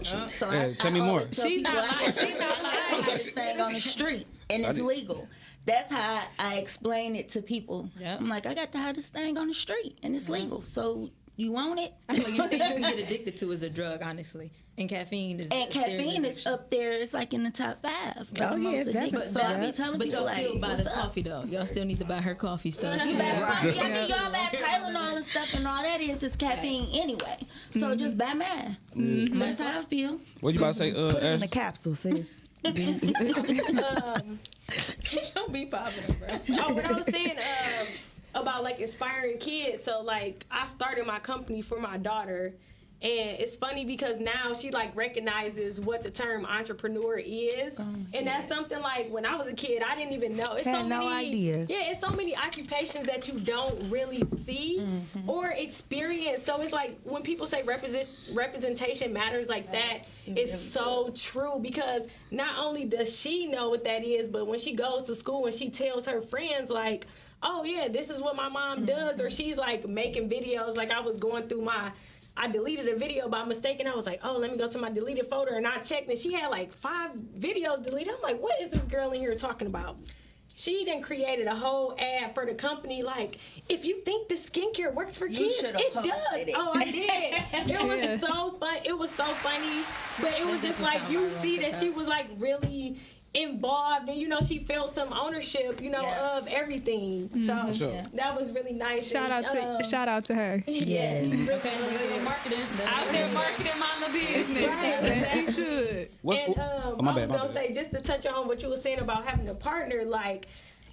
So Yeah, tell me more. always tell She's people not I lying. She's not lying. this thing on the street and it's legal. That's how I explain it to people. Yep. I'm like, I got to have this thing on the street and it's legal. So you want it? I feel you can get addicted to is a drug, honestly. And caffeine is And caffeine is up there. It's like in the top five. Oh, yeah, most it's addictive. definitely So I be telling But people y'all like, still buy the coffee though. Y'all still need to buy her coffee stuff. You better buy, I mean, y'all buy Tylenol and stuff, and all that is is caffeine anyway. So just buy mine. That's how I feel. What you about to say, uh, Put it in Ash? the capsule, sis. Don't be popping, bro. oh, what I was saying um, about like inspiring kids. So like I started my company for my daughter. And it's funny because now she like recognizes what the term entrepreneur is, and that's something like when I was a kid I didn't even know. It's so Had no many, idea. Yeah, it's so many occupations that you don't really see Mm-hmm. or experience. So it's like when people say represent representation matters like that, it's so true because not only does she know what that is, but when she goes to school and she tells her friends like, "Oh yeah, this is what my mom does," or she's like making videos. Like I was going through my. I deleted a video by mistake and I was like, oh, let me go to my deleted folder and I checked and she had like five videos deleted. I'm like, what is this girl in here talking about? She then created a whole ad for the company. Like, if you think the skincare works for kids, should've it does. it. Oh, I did. It was so fun. It was so funny, but it was just like you see that she was like really involved, and you know she felt some ownership, you know, Yeah. of everything. So Sure. that was really nice. shout out And, to um, shout out to her. Yes. Okay, well, marketing. Out there marketing mama business. As she should. What's and oh, um, my I was my gonna bad. say just to touch on what you were saying about having a partner, like.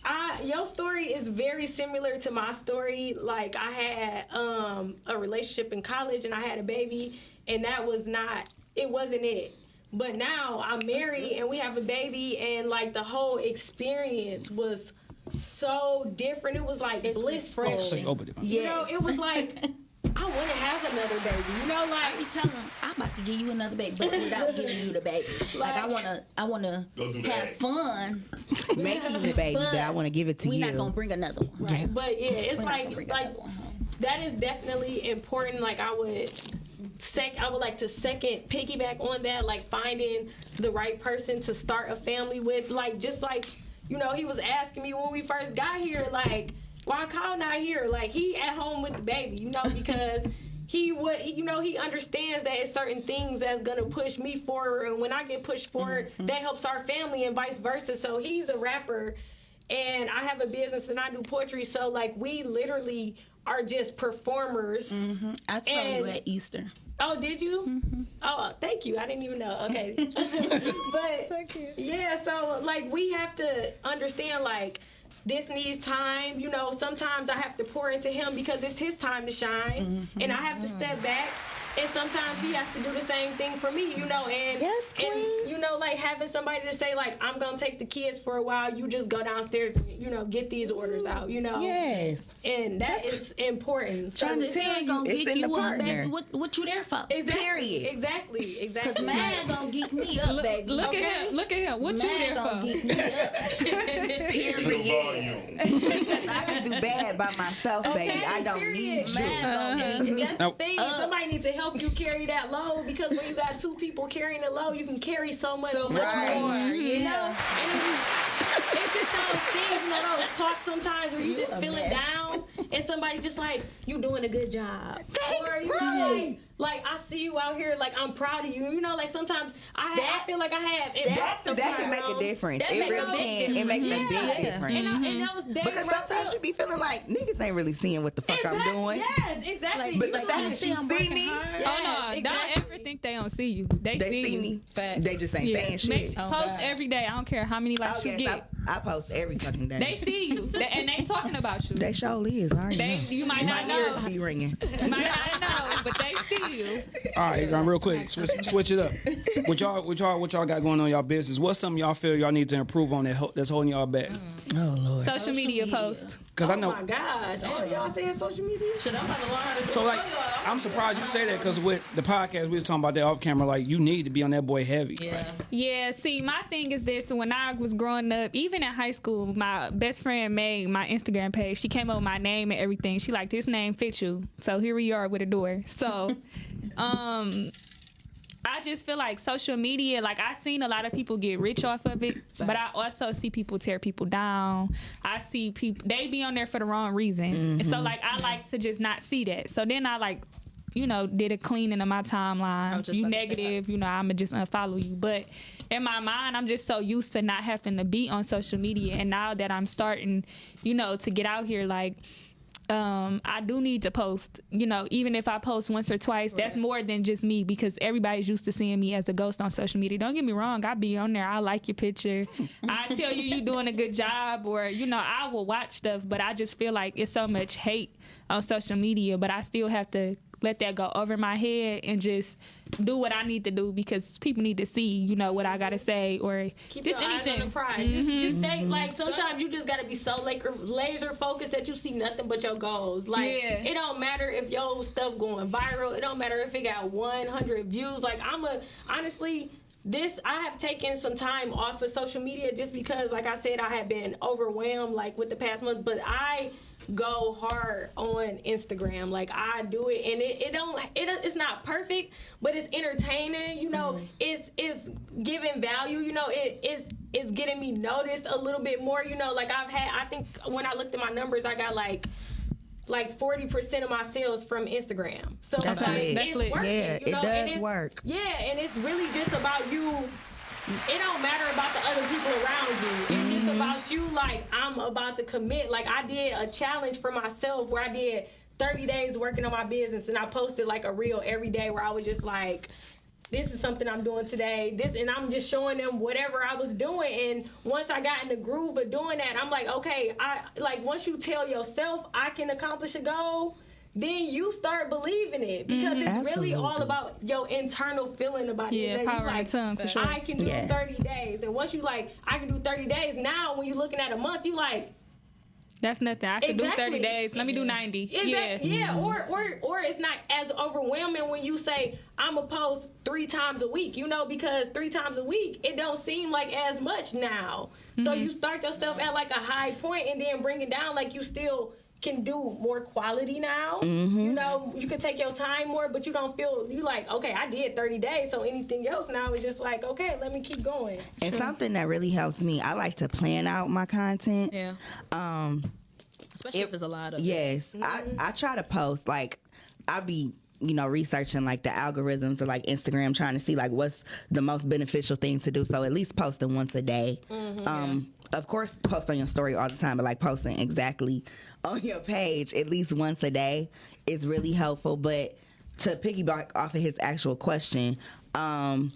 I, your story is very similar to my story. Like I had um, a relationship in college and I had a baby, and that was not. It wasn't it. But now I'm married and we have a baby, and like the whole experience was so different. It was like It's blissful. refreshing. Oh, Open it. You know, it was like I want to have another baby. You know, I be like telling them I'm about to give you another baby, but without giving you the baby. Like I wanna, I wanna have that. fun. Making the baby, but, I want to give it to we you. We're not gonna bring another one. right. But yeah, it's We're like like another one home. that is definitely important. Like I would sec I would like to second piggyback on that, like finding the right person to start a family with. Like just like, you know, he was asking me when we first got here, like, why Kyle not here? Like he at home with the baby, you know, because he would he, you know, he understands that it's certain things that's gonna push me forward and when I get pushed forward, mm-hmm. that helps our family and vice versa. So he's a rapper and I have a business and I do poetry, so like we literally are just performers. Mm-hmm. I saw you at Easter. Oh, did you? Mm-hmm. Oh, thank you. I didn't even know. Okay, but yeah, so like we have to understand like this needs time. You know, sometimes I have to pour into him because it's his time to shine, mm-hmm. and I have to step back. And sometimes he has to do the same thing for me, you know. And Yes, and you know, like having somebody to say like, I'm gonna take the kids for a while. You just go downstairs and you know get these orders out, you know. Yes. And that is important. So Trying to If tell you, gonna it's geek in the you up, partner. baby, what, what you there for? exactly, Period. Exactly. Exactly. Cause man gonna geek me up, Look, baby. look Okay. at him. Look at him. What you there gonna for? geek me up. Period. Because I can do bad by myself, baby. I don't period. need you. Man gonna uh-huh. geek me up. Now, thing. Uh, somebody needs to help you carry that load because when you got two people carrying the load, you can carry so much, So much Right. more, You you know, and it's just those things, you know, those talks sometimes where you, You just a feeling mess. down, and somebody just like, you doing a good job, Thanks, or you right. like, like I see you out here, like I'm proud of you. You know, like sometimes I, That- I feel like I have That, investor that can make a um, difference. That It really big can. It makes a Yeah. big difference. And, I, and mm-hmm. that was day Because when I sometimes felt- you be feeling like niggas ain't really seeing what the fuck I'm doing. Yes, exactly. But the fact that you I'm see me. Oh, yes, oh no! exactly. Don't ever think they don't see you. They, they see, see me. Facts. They just ain't Yeah. saying shit. Oh, post every day. I don't care how many likes Oh, you get. I, I post every fucking day. They see you, They- and they talking about you. They sure is. I already They, know. you might My not ears know. be ringing. You might not know, but they see you. All right, um, real quick, switch, switch it up. What y'all, what y'all, what y'all got going on in y'all business? What's something y'all feel y'all need to improve on that ho- that's holding y'all back? Oh lord. Social, media, media. post. Because I Oh know. my gosh! Oh, y'all saying social media? Shit, I'm about to learn how to So like, I'm surprised you say that because with the podcast we was talking about that off camera. Like, you need to be on that boy heavy. Yeah. Yeah, see, my thing is this: when I was growing up, even in high school, my best friend made my Instagram page. She came up with my name and everything. She like this name fits you, so here we are with a door. So, um. I just feel like social media, like I've seen a lot of people get rich off of it, but I also see people tear people down. I see people they be on there for the wrong reason, and so mm-hmm. like I like to just not see that. So then I like, you know, did a cleaning of my timeline. You about to say negative, you know, I'ma just unfollow you. But in my mind, I'm just so used to not having to be on social media, and now that I'm starting, you know, to get out here, like. Um, I do need to post, you know, even if I post once or twice, that's more than just me because everybody's used to seeing me as a ghost on social media. Don't get me wrong, I be on there, I like your picture. I tell you you doing a good job or, you know, I will watch stuff, but I just feel like it's so much hate on social media, but I still have to let that go over my head and just do what I need to do because people need to see, you know, what I gotta say or Keep just anything. prize. Just, mm-hmm. just stay, like sometimes you just gotta be so like laser focused that you see nothing but your goals. Like Yeah. it don't matter if your stuff going viral. It don't matter if it got 100 views. Like I'm a honestly. This I have taken some time off of social media just because, like I said, I have been overwhelmed like with the past month. But I go hard on Instagram. Like I do it, and it, it don't it it's not perfect, but it's entertaining. You know, mm-hmm. it's it's giving value. You know, it it's it's getting me noticed a little bit more. You know, like I've had. I think when I looked at my numbers, I got like. Like forty percent of my sales from Instagram, so That's like, lit. That's it's lit. working. Yeah, you it know, and does it's- work. Yeah, and it's really just about you it don't matter about the other people around you. It's Mm-hmm. just about you. Like I'm about to commit. Like I did a challenge for myself where I did 30 days working on my business, and I posted like a reel every day where I was just like. This is something I'm doing today. This and I'm just showing them whatever I was doing. And once I got in the groove of doing that, I'm like, okay, I like once you tell yourself I can accomplish a goal, then you start believing it because it's really all about your internal feeling about Yeah, it. That you power in the like, tongue, for sure. I can do Yes. 30 days. And once you like, I can do 30 days. Now, when you're looking at a month, you like, That's nothing. I can do 30 days. Let me do 90. is yeah. that, yeah, or, or, or it's not as overwhelming when you say, I'm a post three times a week, you know, because three times a week, it don't seem like as much now. So Mm-hmm. you start yourself at like a high point and then bring it down like you still can do more quality now. Mm-hmm. You know, you can take your time more, but you don't feel you like, okay, I did 30 days, so anything else now is just like, okay, let me keep going. And something that really helps me, I like to plan out my content. Yeah. Um, Especially if, it's a lot of. yes, I, I try to post like I be you know researching like the algorithms of like Instagram, trying to see like what's the most beneficial thing to do. So at least posting once a day. um, of course, post on your story all the time, but like posting exactly on your page at least once a day is really helpful. But to piggyback off of his actual question, um,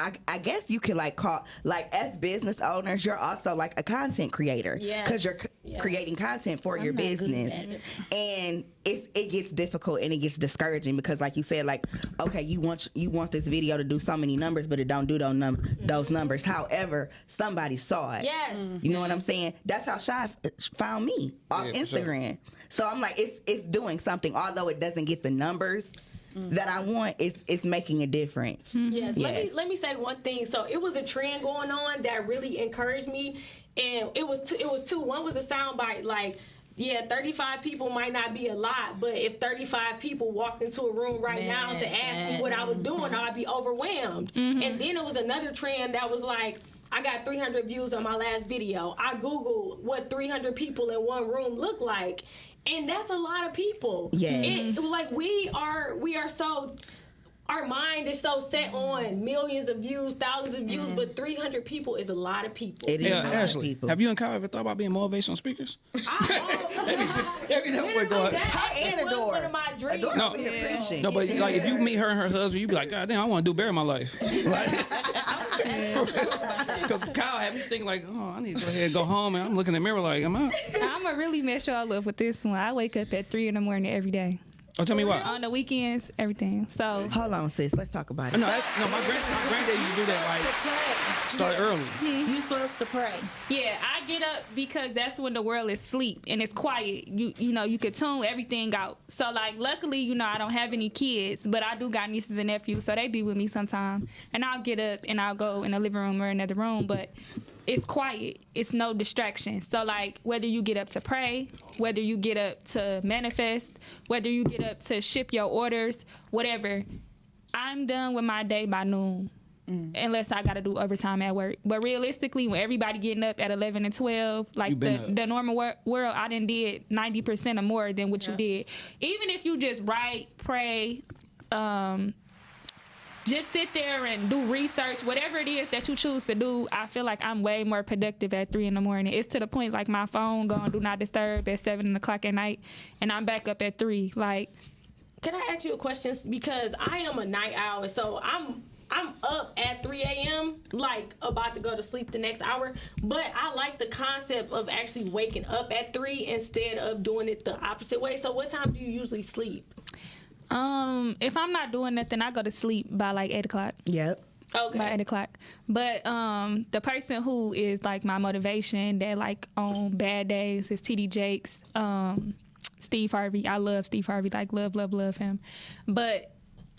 I, I guess you could like call like as business owners, you're also like a content creator Yes. because you're c- Yes. creating content for your not good business, and it it gets difficult and it gets discouraging because like you said, like okay, you want you want this video to do so many numbers, but it don't do those num those numbers. However, somebody saw it. Yes. You know what I'm saying? That's how Shy f- found me off Yeah, for sure. Instagram. So I'm like, it's it's doing something, although it doesn't get the numbers that I want. It's it's making a difference. Mm-hmm. Yes. Let me let me say one thing. So it was a trend going on that really encouraged me, and it was two, it was two. One was a soundbite like. Yeah, 35 people might not be a lot, but if 35 people walked into a room right now to ask me what I was doing, I'd be overwhelmed. Mm-hmm. And then it was another trend that was like, I got 300 views on my last video. I Googled what 300 people in one room look like, and that's a lot of people. Yeah, It, like we are, we are so our mind is so set on millions of views, thousands of views, but mm-hmm. 300 people is a lot of people. It is Yeah, a lot of Ashley, people. have you and Kyle ever thought about being motivational speakers? Every that boy going. Her and was Adore. one of my dreams. Adore No. over preaching. No, but like if you meet her and her husband, you'd be like, God damn, I want to do better in my life. Because Kyle had me think like, oh, I need to go ahead and go home, and I'm looking in the mirror like, am I? I'm gonna really mess y'all up with this one. I wake up at three in the morning every day. Oh, tell me what. On the weekends, everything. So Hold on, sis. Let's talk about it. No, that, no, my, grand, my granddad used to do that. Like, start early. Hmm. You supposed to pray. yeah, I get up because that's when the world is asleep and it's quiet. You you know you could tune everything out. So like luckily you know I don't have any kids, but I do got nieces and nephews, so they be with me sometime. And I'll get up and I'll go in the living room or another room, but it's quiet. It's no distraction. So like whether you get up to pray, whether you get up to manifest, whether you get up to ship your orders, whatever, I'm done with my day by noon. Unless I gotta do overtime at work, but realistically, when everybody getting up at eleven and twelve, like the, up. the normal wor- world, I done did ninety percent or more than what you did. Even if you just write, pray, um, just sit there and do research, whatever it is that you choose to do, I feel like I'm way more productive at three in the morning. It's to the point like my phone going do not disturb at seven o'clock at night, and I'm back up at three. Like Can I ask you a question? Because I am a night owl, so I'm I'm up at 3 a.m. like about to go to sleep the next hour. But I like the concept of actually waking up at three instead of doing it the opposite way. So what time do you usually sleep? Um, if I'm not doing nothing, I go to sleep by like eight o'clock. Yep. Okay. by eight o'clock. But um, the person who is like my motivation that like on bad days is TD Jakes, um, Steve Harvey. I love Steve Harvey, like love, love, love him. But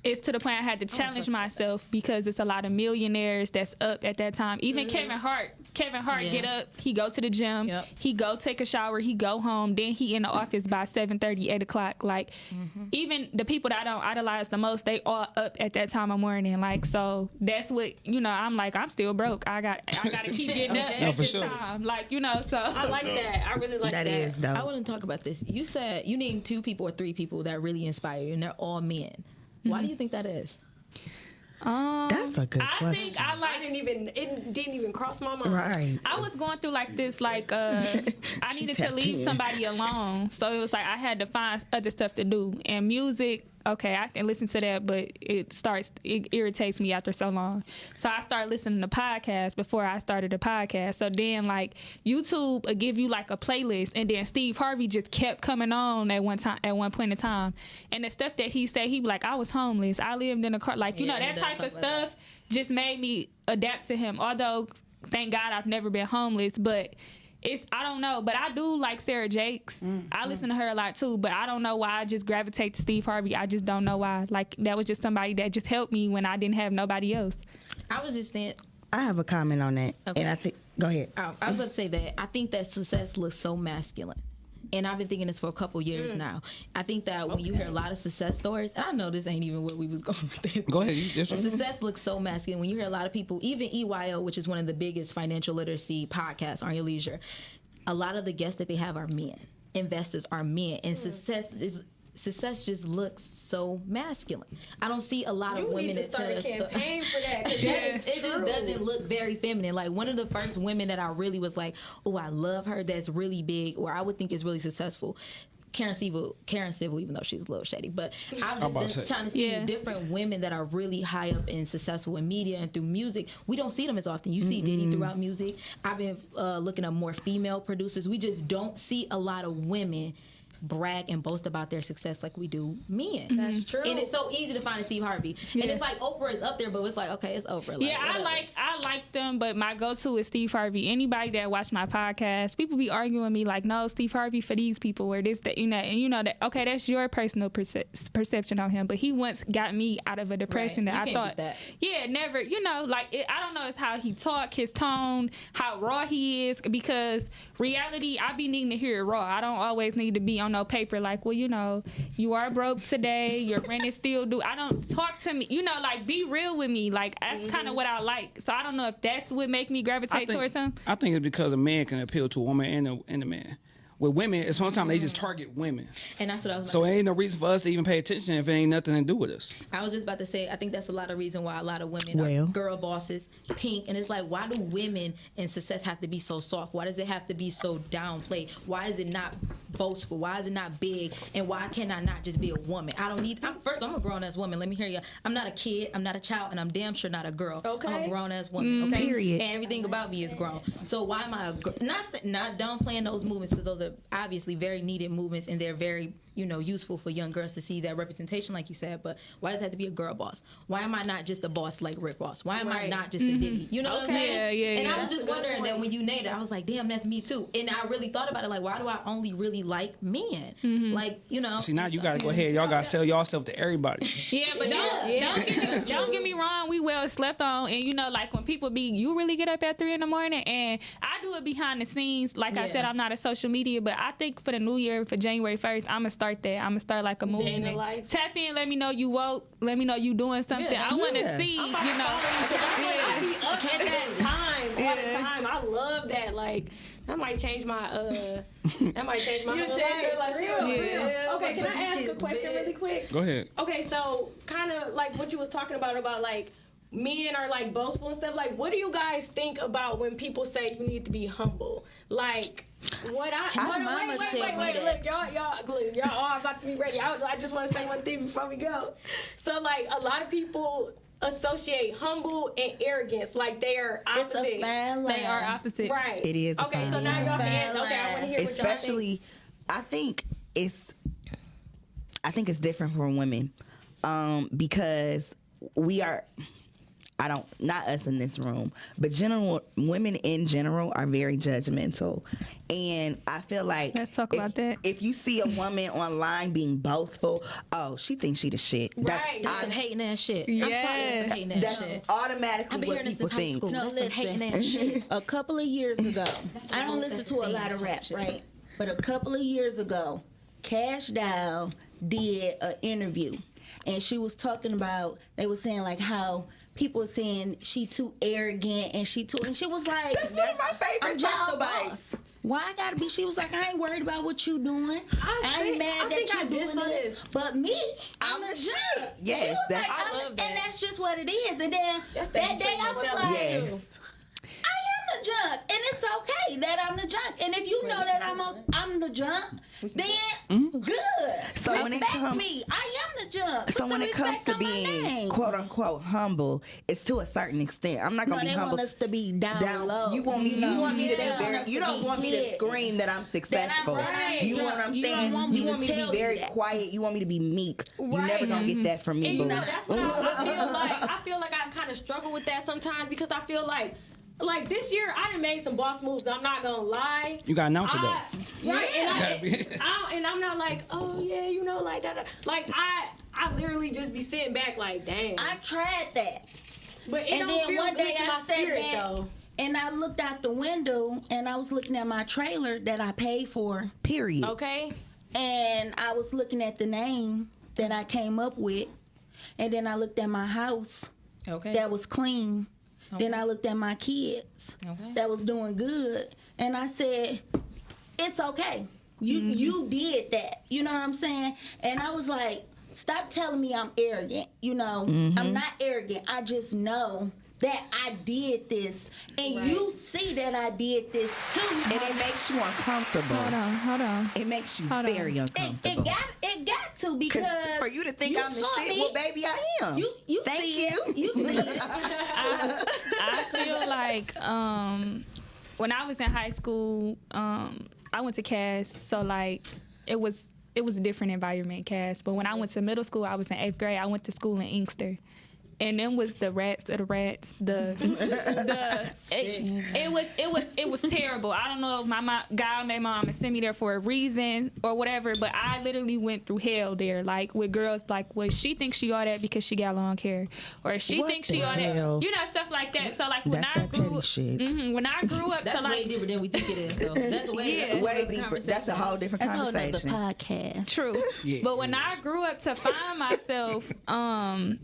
it's to the point I had to challenge myself because it's a lot of millionaires that's up at that time. Even Kevin Hart, Kevin Hart Yeah. get up, he go to the gym, Yep. he go take a shower, he go home, then he in the office by 7:30, 8 o'clock. Like mm-hmm. even the people that I don't idolize the most, they all up at that time of morning. Like so that's what you know. I'm like I'm still broke. I got I got to keep getting up Okay. at No, for this sure. time. Like you know so. I like that. I really like that. That is though. I want to talk about this. You said you named two people or three people that really inspire you, and they're all men. Why mm-hmm. do you think that is? Um, That's a good I question. think I like I didn't even it didn't even cross my mind. Right. I was going through like this, like uh, I needed to leave in. somebody alone, so it was like I had to find other stuff to do. And music, okay, I can listen to that, but it starts it irritates me after so long. So I started listening to podcasts before I started a podcast. So then like YouTube give you like a playlist, and then Steve Harvey just kept coming on at one time at one point in time, and the stuff that he said, he like, I was homeless, I lived in a car, like you Yeah, know that type of stuff like stuff just made me adapt to him. Although, thank God I've never been homeless, but it's I don't know. But I do like Sarah Jakes. Mm, I mm. listen to her a lot too. But I don't know why I just gravitate to Steve Harvey. I just don't know why. Like that was just somebody that just helped me when I didn't have nobody else. I was just saying. I have a comment on that, Okay. and I think go ahead. I, I was about to say that I think that success looks so masculine. And I've been thinking this for a couple years mm. now. I think that when you hear a lot of success stories, and I know this ain't even where we was going with this. Go ahead. You, success looks so masculine when you hear a lot of people, even EYO, which is one of the biggest financial literacy podcasts Earn Your Leisure. A lot of the guests that they have are men. Investors are men, and mm. success is success just looks so masculine. I don't see a lot You of women need to that tell start a us sto- campaign for that. 'cause that it is just true. doesn't look very feminine. Like one of the first women that I really was like, oh, I love her. That's really big, or I would think is really successful. Karen Civil, Karen Civil, even though she's a little shady, but I've just been to trying to see Yeah. different women that are really high up and successful in media and through music. We don't see them as often. You see Diddy throughout music. I've been uh, looking at more female producers. We just don't see a lot of women brag and boast about their success like we do men. That's mm-hmm. true. And it's so easy to find a Steve Harvey. And it's like Oprah is up there, but it's like, okay, it's Oprah. Like, Yeah, I like I like them, but my go-to is Steve Harvey. Anybody that watch my podcast, people be arguing with me like, "No, Steve Harvey for these people." Where this, that, you know, and you know that okay, that's your personal perce- perception on him, but he once got me out of a depression Right. You that I thought, that. yeah, never, you know, like it, I don't know, it's how he talk, his tone, how raw he is. Because reality, I be needing to hear it raw. I don't always need to be on no paper like, well, you know, you are broke today, your rent is still due. I don't talk to me, you know, like be real with me. Like that's kind of mm-hmm. what I like. So I don't know if that's what make me gravitate think, towards him. I think it's because a man can appeal to a woman and a, and a man. With women, it's sometimes they just mm-hmm. target women. And that's what I was about So to it ain't no reason for us to even pay attention if it ain't nothing to do with us. I was just about to say, I think that's a lot of reason why a lot of women Well. are girl bosses, pink, and it's like, why do women in success have to be so soft? Why does it have to be so downplayed? Why is it not boastful? Why is it not big? And why can I not just be a woman? I don't need. I'm, first, I'm a grown ass woman. Let me hear you. I'm not a kid. I'm not a child, and I'm damn sure not a girl. I'm a grown ass woman. Mm-hmm. Okay. Period. And everything about me is grown. So why am I a girl? Not sa- not downplaying those movements because those are obviously very needed movements and they're very you know useful for young girls to see that representation, like you said. But why does it have to be a girl boss? Why am I not just a boss like Rick Ross? Why am I not just a mm-hmm. Diddy? You know what I'm saying? Yeah, yeah, And yeah. I was That's just a good wondering that when you named it, I was like, damn, that's me too. And I really thought about it, like, why do I only really like men? Mm-hmm. Like, you know. See, now you got to go ahead. Y'all got to sell yourself to everybody. Yeah, but don't Yeah. don't, get me, don't get me wrong. We well slept on, and you know, like when people be, you really get up at three in the morning, and I do it behind the scenes. Like I said, I'm not a social media, but I think for the new year, for January first, I'm gonna start that. I'm gonna start like a in the movement. life. Tap in, let me know you woke, let me know you doing something. Yeah. I want to Yeah. see, you I'm know. I be up at that time all the Yeah. time. I love that. Like that might change my uh that might change my You whole change life. your life, Real, yeah. real. Yeah, Okay, can I ask a question big. really quick? Go ahead. Okay, so kind of like what you was talking about about like men are like boastful and stuff. Like, what do you guys think about when people say you need to be humble? Like, what I My what, mama wait, wait, tell wait, me wait, that. look, y'all, y'all, look, y'all all about to be ready. I, I just want to say one thing before we go. So, like, a lot of people associate humble and arrogance like they are opposite. It's opposite. a fine line. They are opposite. Right. It is Okay, so fine now line. y'all can. Fine Okay, I want to hear what y'all think. especially i think it's i think it's different for women um because we are i don't not us in this room but general women in general are very judgmental and i feel like Let's talk if, about that. if you see a woman online being boastful oh she thinks she the shit That's- Right. That's I- some hating ass shit. I'm sorry, that's some hating ass that's shit. automatically I've been what hearing this people since high think school. No, that's some listen. hating ass shit. a couple of years ago, I don't listen to a lot of rap, shit. right? But a couple of years ago, Cash Doll did an interview, and she was talking about they were saying like how people saying she too arrogant and she too, and she was like, That's one of my favorite I'm just a boss. Why I gotta be? She was like, I ain't worried about what you doing. I I, think- ain't mad I that think I you just doing this. this. But me, I'm, I'm the the shit. shit. Yes, she was that's- like, I love that. and that's just what it is. And then That's that the day I was like, yes I am the junk, and it's okay that I'm the junk. And if you know that I'm a, I'm the junk, then mm-hmm. good. So when it respect come- me, I am the junk. Put So when it comes to being quote unquote humble, it's to a certain extent. I'm not gonna be they humble. want us to be down, down low. You want me? You, know? want me to be very. You don't want me to scream that I'm That I'm successful. right. You know what I'm You don't saying? want me you to want me to be very that. quiet. You want me to be meek. You never gonna get mm-hmm. that from me, And you know, that's what I, I feel like. I feel like I kind of struggle with that sometimes because I feel like, like this year I done made some boss moves. I'm not gonna lie. You gotta announce it though. Right, yeah, and, I, Gotta be- I don't- and I'm not like, oh yeah, you know, like that. Like I, I literally just be sitting back, like, damn. I tried that. but it and don't then feel one good day to I my sat spirit, back though. and I looked out the window and I was looking at my trailer that I paid for. Period. Okay. and I was looking at the name that I came up with, and then I looked at my house Okay. that was clean. Then I looked at my kids Okay. that was doing good, and I said, "It's okay. You mm-hmm. you did that. You know what I'm saying?" And I was like, "Stop telling me I'm arrogant. You know, I'm mm-hmm. not arrogant. I just know." That I did this, and you see that I did this too. And it makes you uncomfortable. Hold on, hold on. It makes you Hold on. very It, uncomfortable. it got it got to Because because for you to think you I'm the saw shit, me. well, baby, I am. You you Thank see you. it. You see it. I feel like um, when I was in high school, um, I went to Cass, so like it was it was a different environment, Cass. But when I went to middle school, I was in eighth grade. I went to school in Inkster. And then was the rats of the rats. The the it, it was it was it was terrible. I don't know if my mom, God made my mama send me there for a reason or whatever, but I literally went through hell there. Like with girls, like well, she thinks she all that because she got long hair, or she What thinks she the all that, you know, stuff like that. So like when That's I that grew, shit. hmm when I grew up, That's so way like different than we think it is. Though. That's way, Yeah. that's a Way whole deeper. That's a whole different That's a whole nother podcast. True. Yeah. But when I grew up to find myself, um,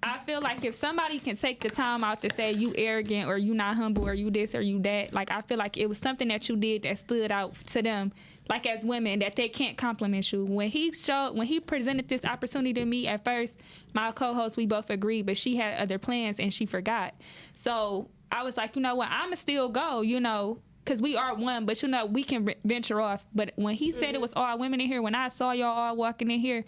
I feel like if somebody can take the time out to say you arrogant or you not humble or you this or you that, like I feel like it was something that you did that stood out to them, like as women that they can't compliment you. When he showed, when he presented this opportunity to me at first, my co-host we both agreed, but she had other plans and she forgot. So I was like, you know what, I'ma still go, you know, because we are one, but you know, we can venture off. But when he said it mm-hmm. was all women in here, when I saw y'all all walking in here,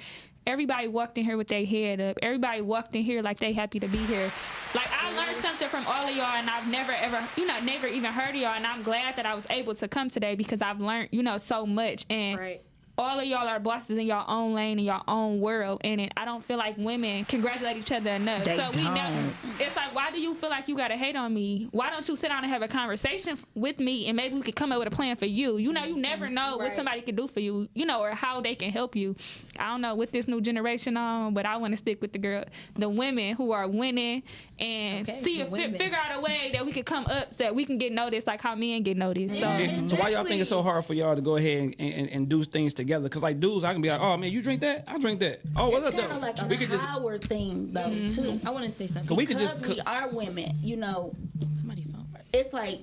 everybody walked in here with their head up. Everybody walked in here like they happy to be here. Like I learned something from all of y'all, and I've never ever, you know, never even heard of y'all, and I'm glad that I was able to come today because I've learned, you know, so much. And Right. All of y'all are bosses in your own lane in your own world, and it, I don't feel like women congratulate each other enough. They so we don't. never. It's like, why do you feel like you gotta hate on me? Why don't you sit down and have a conversation f- with me, and maybe we could come up with a plan for you? You know, you never mm-hmm. know what somebody can do for you, you know, or how they can help you. I don't know with this new generation on, but I want to stick with the girl, the women who are winning, and Okay, see if fi- women. figure out a way that we could come up so that we can get noticed, like how men get noticed. So. So why y'all think it's so hard for y'all to go ahead and, and, and do things together? Because like dudes, I can be like, oh man, you drink that? I drink that. Oh, what's up kind though? of like a we could just power thing, though, Mm-hmm. too. I want to say something. we could Because just we are women, you know, Somebody phone. It's like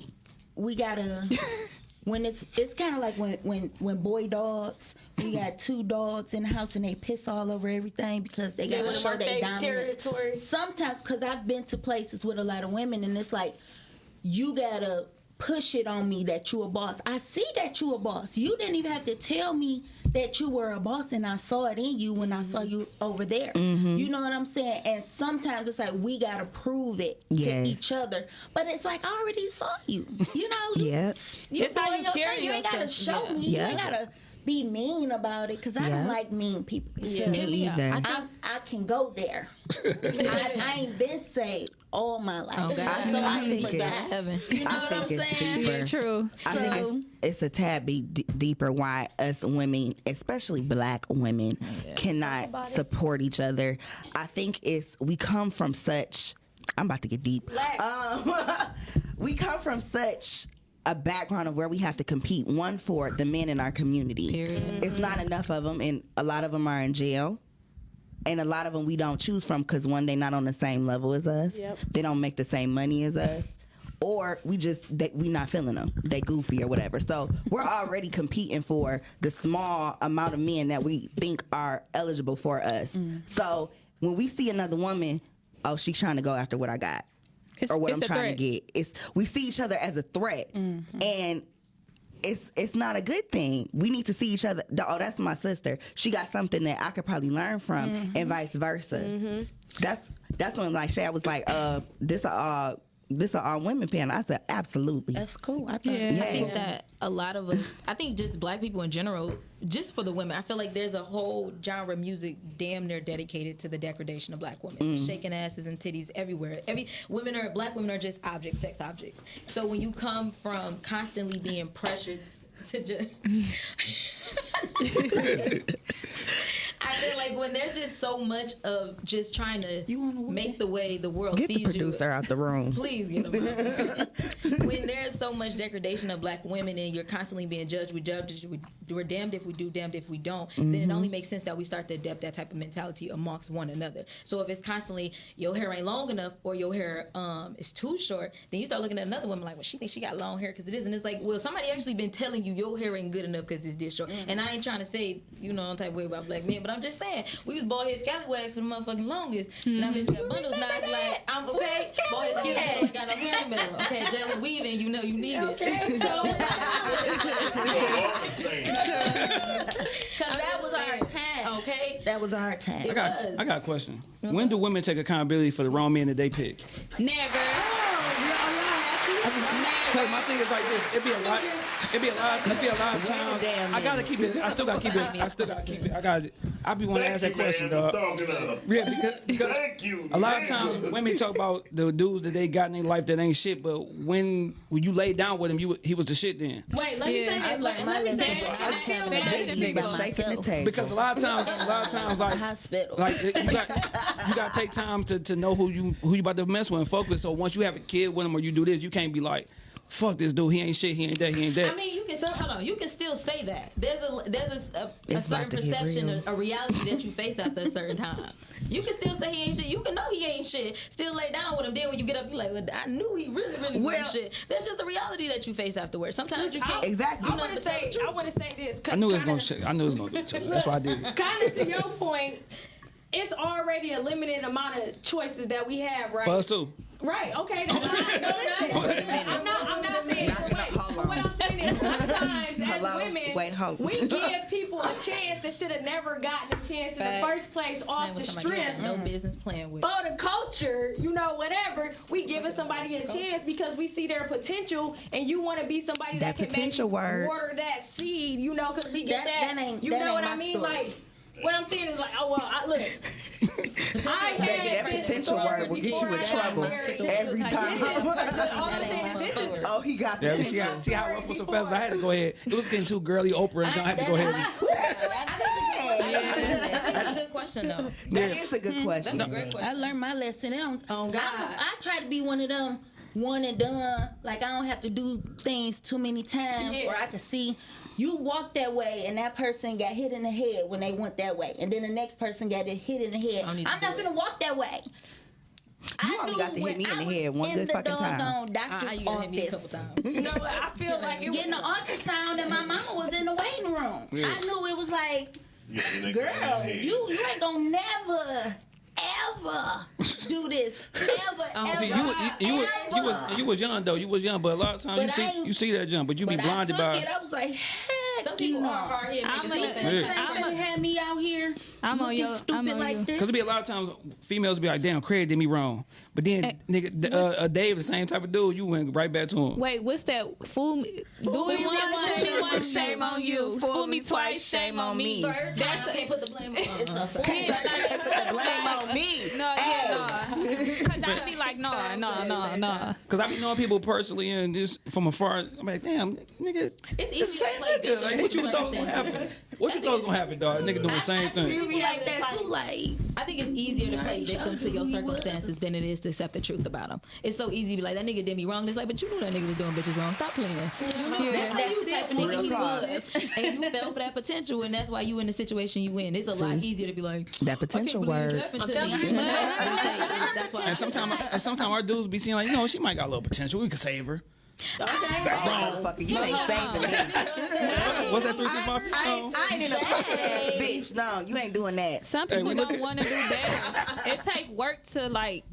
we gotta when it's it's kind of like when when when boy dogs we got two dogs in the house and they piss all over everything because they They gotta wanna show mark their their dominance. territory. Sometimes because I've been to places with a lot of women and it's like you gotta push it on me that you a boss. I see that you a boss. You didn't even have to tell me that you were a boss and I saw it in you when I saw mm-hmm. you over there. Mm-hmm. You know what I'm saying? And sometimes it's like we gotta prove it Yes. to each other. But it's like I already saw you. You know, Yeah. you It's how you your carry thing. You ain't gotta show Yeah. me. Yeah. You ain't gotta be mean about it because I Yeah. don't like mean people. because Me either. I, I can go there. I, I ain't been saved all my life. Oh, God. So I I think can it- die. Heaven. You know I what think I'm it's saying? deeper. Yeah, true. I So- think it's, it's a tad bit d- deeper why us women, especially black women, cannot support each other. I think it's we come from such. I'm about to get deep. Um, we come from such a background of where we have to compete. One for the men in our community. Period. It's not enough of them, and a lot of them are in jail. And a lot of them we don't choose from because one, they not on the same level as us. Yep. They don't make the same money as us. Or we just they, we not feeling them. They goofy or whatever. So we're already competing for the small amount of men that we think are eligible for us. Mm. So when we see another woman, oh, she's trying to go after what I got It's- or what I'm trying threat. to get. It's we see each other as a threat, Mm-hmm. and it's it's not a good thing. We need to see each other. Oh, that's my sister. She got something that I could probably learn from, Mm-hmm. and vice versa. That's that's when like Shay I was like, uh, this all this a all women panel. I said absolutely. That's cool. I thought. Yeah. I think that a lot of us, I think just black people in general, just for the women, I feel like there's a whole genre of music damn near dedicated to the degradation of black women, mm. shaking asses and titties everywhere. Every women are black women are just objects, sex objects. So when you come from constantly being pressured to just. I feel like when there's just so much of just trying to You make the way the world Get sees the producer you. out the room. Please get them when there's so much degradation of black women and you're constantly being judged, we judge, we, we're damned if we do, damned if we don't, then it only makes sense that we start to adapt that type of mentality amongst one another. So if it's constantly your hair ain't long enough or your hair um is too short, then you start looking at another woman like, well, she thinks she got long hair because it is, and it's like, well, somebody actually been telling you your hair ain't good enough because it's this short. And I ain't trying to say, you know, some type of way about black men, but but I'm just saying we was bald head scallywags for the motherfucking longest. Now bitch got bundles. Now it's like I'm okay. Bald head scallywags ain't got no hair in the middle. Okay, jelly weaving. You know you need it. Okay, so Cause that was our time. Okay. That was our time. I got. I got a question. When do women take accountability for the wrong men that they pick? Never. Oh, Cause my thing is like this. it'd be a lot. It be a lot. It'd be a lot of times. damn I gotta keep it. I still gotta keep it. I still gotta keep it. I got. to I be want to ask that question, dog. Yeah, because, because Thank you. a lot of times you. women talk about the dudes that they got in their life that ain't shit, but when when you lay down with him, you he was the shit then. wait, let me Yeah. say I this. learned Let me say lesson. this. I was I feel having a that- That's baby a by big one. Shaking the myself. table. Because a lot of times, a lot of times, like hospital. like you got you got to take time to, to know who you who you about to mess with and fuck with. So once you have a kid with him or you do this, you can't be like, fuck this dude. He ain't shit. He ain't that. He ain't that. I mean, you can still hold on. You can still say that. There's a there's a, a, a certain about to get perception, real. a, a reality that you face after a certain time. You can still say he ain't shit. You can know he ain't shit. Still lay down with him. Then when you get up, you're like, well, I knew he really really Well- wasn't shit. That's just the reality that you face afterwards. Sometimes you can't. Exactly. I want to say, I want to say this. I knew it was gonna shit. I knew it was gonna do it. to you. That's why I did it. Kind of to your point, it's already a limited amount of choices that we have, right? For us too. Right. Okay. That's fine. No, I'm not. I'm not saying. Knock it Wait, off. Hold but what on. I'm saying is sometimes as Hello? women, Wait, hold we give people a chance that should have never gotten a chance in the first place off the somebody strength. no business playing with. For the culture, you know, whatever, we giving somebody a chance because we see their potential, and you want to be somebody that, That can potential maybe word. water that seed, you know, because we get That- that. that ain't- you that know ain't what my I mean? story. Like, what I'm saying is like, oh well, I, look, I Baby, had that potential story word will get you in trouble every time. All I'm That saying ain't is my this is oh, he got Yeah, you see how, see how I ruffled some feathers. I had to go ahead. It was getting too girly Oprah, and I had to go ahead. and- That's a good question though. That is a good hmm, That's a question. I learned my lesson. It don't, Oh, God. I, I try to be one of them one and done. Like I don't have to do things too many times, Yeah. or I can see you walk that way and that person got hit in the head when they went that way, and then the next person got it hit in the head. I don't need to I'm not it. gonna walk that way. You only got to hit me in I the head one good the fucking time. doggone Ah, doctor's you gotta hit me a couple office. times. You know what? I feel like it Getting the was, ultrasound and my mama was in the waiting room. Yeah. I knew it was like, Yeah, and they got girl, in the head. you you ain't gonna never ever do this. Ever, oh, ever. See, you, was- you, you, was, you was ever. you was young though. You was young, but a lot of times you But I see ain't- you see that jump, but you be But I blinded took by. it. I was like, heck, Some people you know. are hard headed. I'm gonna, some You sense. Yeah. ain't really had me out here I'm on looking your- stupid I'm on like you. this. Cause it be a lot of times females be like, "Damn, Craig did me wrong," but then Hey. nigga, uh, uh, Dave, the same type of dude, you went right back to him. Wait, what's that? Fool me. Do it me once, once, fool shame on you. Fool me twice, shame on me. Third time, That's I a- can't put the blame on. It's a I'm sorry. fact. Blame on me. No, yeah, no. Cause I'd be like, no, no, no, no. Cause I be knowing people personally and just from afar. I'm like, damn, nigga, It's the easy same nigga. Like, what you certain thought was gonna happen? Circumstances. What you thought was gonna happen, dog? Nigga doing the same I thing. do be like that too. Like, I think it's easier to play already victim to your circumstances than it is to accept the truth about them. It's so easy to be like, that nigga did me wrong. It's like, but you knew that nigga was doing bitches wrong. Stop playing. You know, that's how you the type did of nigga he he was. And you fell for that potential, and that's why you in the situation you in. It's a lot easier to be like, That potential word. happened to telling me. you. That's why- And sometimes, and sometimes our dudes be seeing like, you know, she might got a little potential. We could save her. Okay. Oh, motherfucker, you ain't saving me. What's that three six five I song? ain't, I ain't in a ass bitch. No, you ain't doing that. Some people we don't want to do better. it take work to like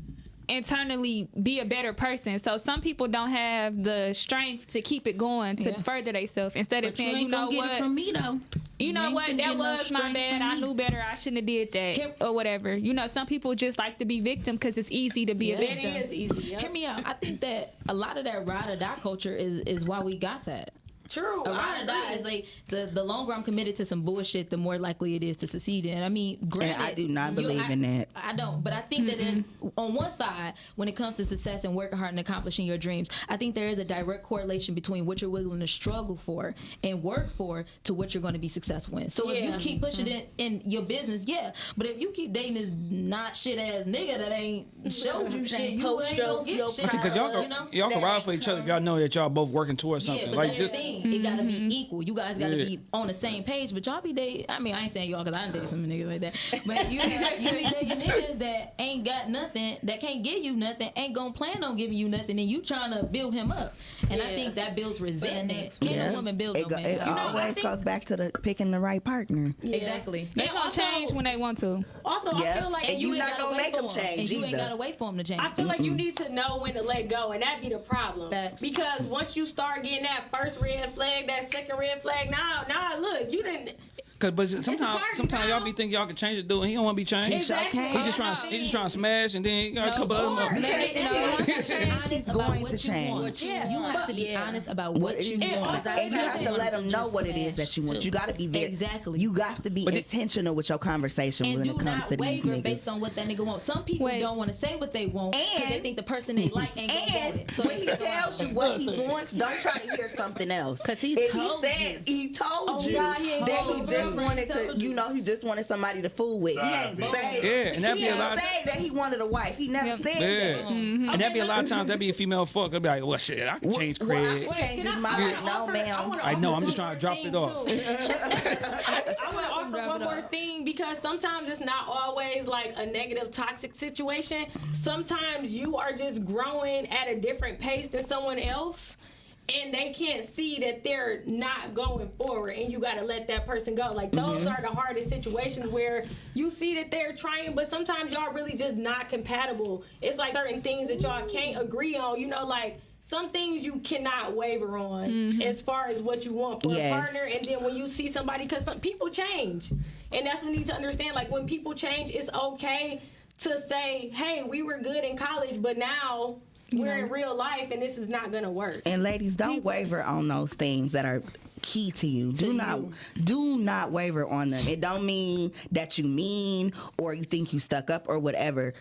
internally be a better person. So some people don't have the strength to keep it going to Yeah. further themselves instead of but you saying, ain't you know gonna get it what, from me though. you know what, that get no was my bad. I knew better. I shouldn't have did that Here- or whatever. You know, some people just like to be victim because it's easy to be a victim. It is easy. yeah. Hear me out. I think that a lot of that ride or die culture is is why we got that. True. A I ride or die is like the the longer I'm committed to some bullshit, the more likely it is to succeed in. I mean, granted, I do not you- believe I- in that. I don't, but I think that in, on one side, when it comes to success and working hard and accomplishing your dreams, I think there is a direct correlation between what you're willing to struggle for and work for to what you're going to be successful in. So if you keep pushing mm-hmm. it in your business, yeah, but if you keep dating this not shit ass nigga that ain't showed you shit, you ain't your- gonna get your shit. See, cause y'all you can, know? y'all can ride for each other if y'all know that y'all both working towards Yeah, something. but like that's the just thing. Thing. It gotta be mm-hmm. equal. You guys gotta Yeah. be on the same page. But y'all be dating. I mean, I ain't saying y'all because I done dated some niggas like that. But you, you be dating niggas that ain't got nothing, that can't give you nothing, ain't gonna plan on giving you nothing, and you trying to build him up. And I think that builds resentment. next Can a woman build it, no go, man? it You know, I always think- goes back to the picking the right partner. Exactly. They And gonna also- change when they want to. Also, I feel like And you you ain't not gotta gonna make them change And you ain't either. gotta wait for them to change. I feel like you need to know when to let go, and that be the problem. Facts. Because once you start getting that first red flag, that second red flag, now, now, look, you didn't. Cause, but sometimes, sometimes y'all be thinking y'all can change it, dude. and He don't want to be changed. Exactly. He just trying, to, he just trying to smash, and then he got a couple other Or motherfuckers. let it If know. you want to change, Honest she's going what to change. want. Yeah. You have to be Yeah. honest about What what is you you want. want? And you have to let them know what it is that you want. too. You got to be very Exactly. You got to be But it- intentional with your conversation and when do it comes not to these waver niggas. based on what that nigga wants. Some people Wait. don't want to say what they want because they think the person they like ain't gonna want it. So when he they stick tells around. you what he wants, don't try to hear something else. 'Cause he if told he said he told Oh, you God, he ain't that he you. Just wanted to, you you. know, he just wanted somebody to fool with. He ain't say, Yeah, and that'd he be a ain't lot. say that he wanted a wife. He never Yep. said Yeah, that. Mm-hmm. and that'd be a lot of times that'd be a female fuck. I'd be like, well, shit, I can change Well, I cred. can change his mind. I No, offer- ma'am. wanna I know, I'm just trying to drop it off. thing. I want to offer one more thing because sometimes it's not always like a negative, toxic situation. Sometimes you are just growing at a different pace than someone else. And they can't see that they're not going forward, and you got to let that person go. Like those Mm-hmm. are the hardest situations where you see that they're trying, but sometimes y'all really just not compatible. It's like certain things that y'all can't agree on. You know, like some things you cannot waver on as far as what you want for Yes. a partner and then when you see somebody because some people change and that's what you need to understand like when people change it's okay to say hey we were good in college but now we're in real life and this is not gonna work And ladies, don't waver on those things that are key to you. Do not do not waver on them. It don't mean that you mean or you think you stuck up or whatever.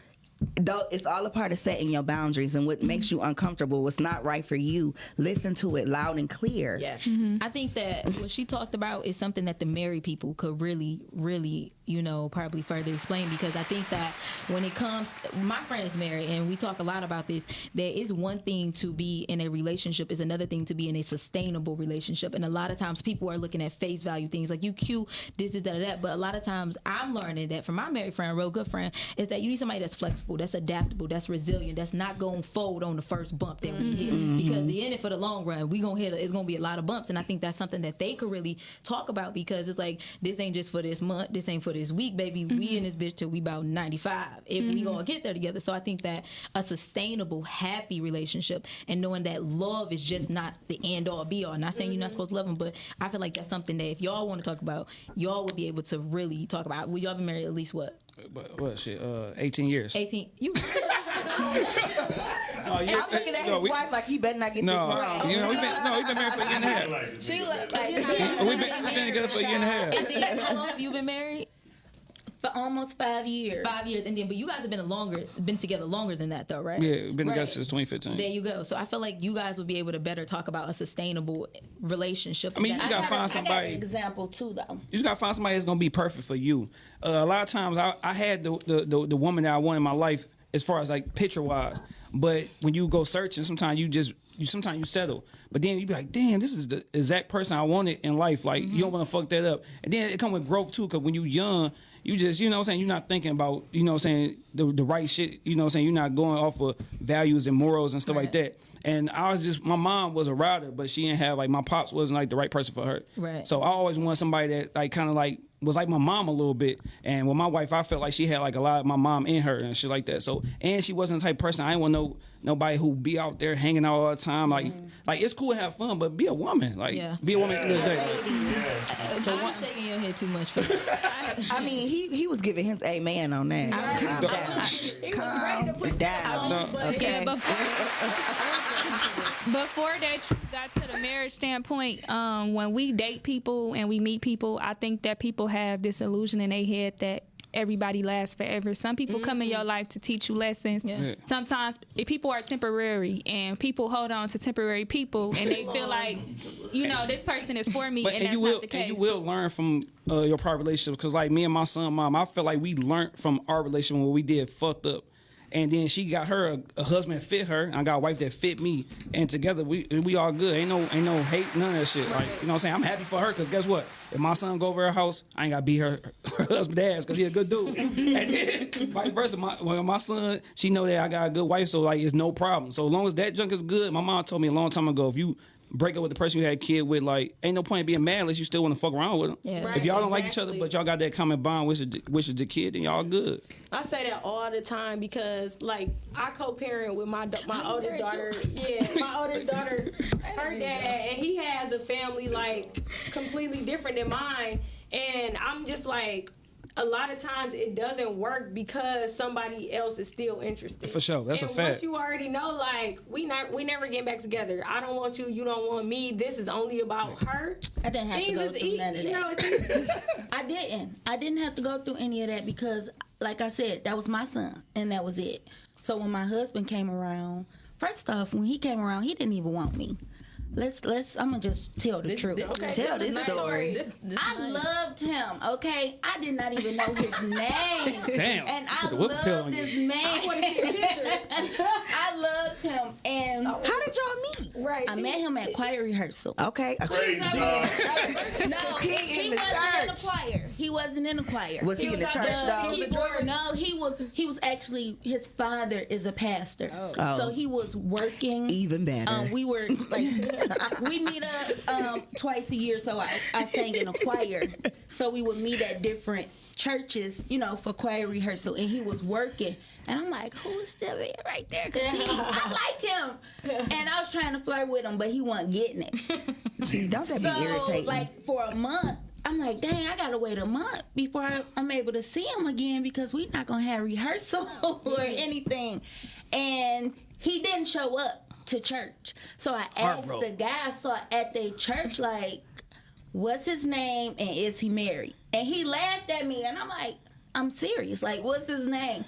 Though it's all a part of setting your boundaries and what mm-hmm. makes you uncomfortable, what's not right for you. Listen to it loud and clear. yes mm-hmm. I think that what she talked about is something that the married people could really, really, you know, probably further explain because I think that when it comes, my friend is married and we talk a lot about this. There is one thing to be in a relationship, is another thing to be in a sustainable relationship, and a lot of times people are looking at face value things like you cute, this, this, that, that. But a lot of times I'm learning that from my married friend, real good friend, is that you need somebody that's flexible, that's adaptable, that's resilient, that's not going to fold on the first bump that we hit mm-hmm. because the in it for the long run. We gonna hit. A, it's gonna be a lot of bumps, and I think that's something that they could really talk about because it's like this ain't just for this month, this ain't for this week, baby. We mm-hmm. in this bitch till we about ninety five if we gonna get there together. So I think that a sustainable, happy relationship and knowing that love is just not the end all be all. Not saying you're not supposed to love them, but I feel like that's something that if y'all want to talk about, y'all would be able to really talk about. Well, y'all been married at least what But what shit? Uh, 18 years. eighteen? You No, you, I'm looking at no, his we, wife like he better not get no, this wrong. you know, we've been no, we've been married for a year and a half. She nigga look like like We've been, we've been together for a year and a half. and then how long have you been married? For almost five years. Five years, and then but you guys have been a longer, been together longer than that though, right? Yeah, we've been together since 2015. There you go. So I feel like you guys would be able to better talk about a sustainable relationship. I mean, you That- gotta I got find a- I got somebody. an example too, though. You just gotta find somebody that's gonna be perfect for you. Uh, a lot of times, I, I had the, the the the woman that I want in my life as far as like picture wise, but when you go searching, sometimes you just you sometimes you settle, but then you be like, damn, this is the exact person I wanted in life. Like you don't want to fuck that up, and then it come with growth too, because when you young. You just, you know what I'm saying, you're not thinking about, you know what I'm saying, the, the right shit, you know what I'm saying, you're not going off of values and morals and stuff like that. And I was just, my mom was a rider, but she didn't have, like, my pops wasn't, like, the right person for her. Right. So I always want somebody that like kind of like was like my mom a little bit. And with my wife, I felt like she had like a lot of my mom in her and shit like that. So and she wasn't the type of person I didn't want no nobody who be out there hanging out all the time. Like mm-hmm. like it's cool to have fun, but be a woman. Like Yeah. be a woman at the end the day. Uh, so I'm shaking your head too much. For that. I mean, he he was giving his amen on that. Calm Don't- down. He was ready to put down. No. Okay. Yeah, before, that you got to the marriage standpoint, um, when we date people and we meet people, I think that people have this illusion in their head that everybody lasts forever. Some people come in your life to teach you lessons. Yeah. Yeah. Sometimes if people are temporary and people hold on to temporary people and they feel like, you know, this person is for me But and, and that's you will not the case. and you will learn from uh, your prior relationships because like me and my son mom, I feel like we learned from our relationship when we did fucked up. And then she got her a, a husband fit her. And I got a wife that fit me, and together we we all good. Ain't no ain't no hate, none of that shit. Like you know what I'm saying? I'm happy for her because guess what? If my son go over her house, I ain't gotta beat her, her husband ass because he a good dude. and then vice versa, my well, my son, she know that I got a good wife, so like it's no problem. So as long as that junk is good, my mom told me a long time ago, if you break up with the person you had a kid with, like ain't no point in being mad unless you still want to fuck around with them. Yeah. Right, if y'all don't like each other, but y'all got that common bond, which is the, which is the kid, then y'all good. I say that all the time because, like, I co-parent with my da- my oldest married daughter. Yeah, my oldest daughter, her dad, and he has a family like completely different than mine, and I'm just like. A lot of times it doesn't work because somebody else is still interested. For sure, that's a and fact. Once you already know, like we not we never get back together. I don't want you. You don't want me. This is only about her. I didn't have to go through none of you that. know, it's. I didn't. I didn't have to go through any of that because, like I said, that was my son, and that was it. So when my husband came around, first off, when he came around, he didn't even want me. Let's let's. I'm gonna just tell the truth. Tell this story. This, this I nice. loved him. Okay, I did not even know his name. Damn. And I Put the whoop pill loved on you. this man. I loved him, and How did y'all meet? right. I met him at choir rehearsal. Okay. Crazy dog. No, He he, in the wasn't in the church. choir. He wasn't in the choir. Was he in the church Uh, though? No, he was. He was actually. His father is a pastor, Oh. so he was working. Even better. Um, we were like, we meet up um, twice a year. So I, I sang in a choir. So we would meet at different churches, you know, for choir rehearsal. And he was working, and I'm like, who is still there right there? Cause he, I like him. And I was trying to flirt with him, but he wasn't getting it. See, don't that be So, irritating? like for a month, I'm like, dang, I gotta wait a month before I, I'm able to see him again because we're not gonna have rehearsal or anything. And he didn't show up to church, so I asked the guy so at the church, like, what's his name and is he married? And he laughed at me, and I'm like, I'm serious. Like, what's his name?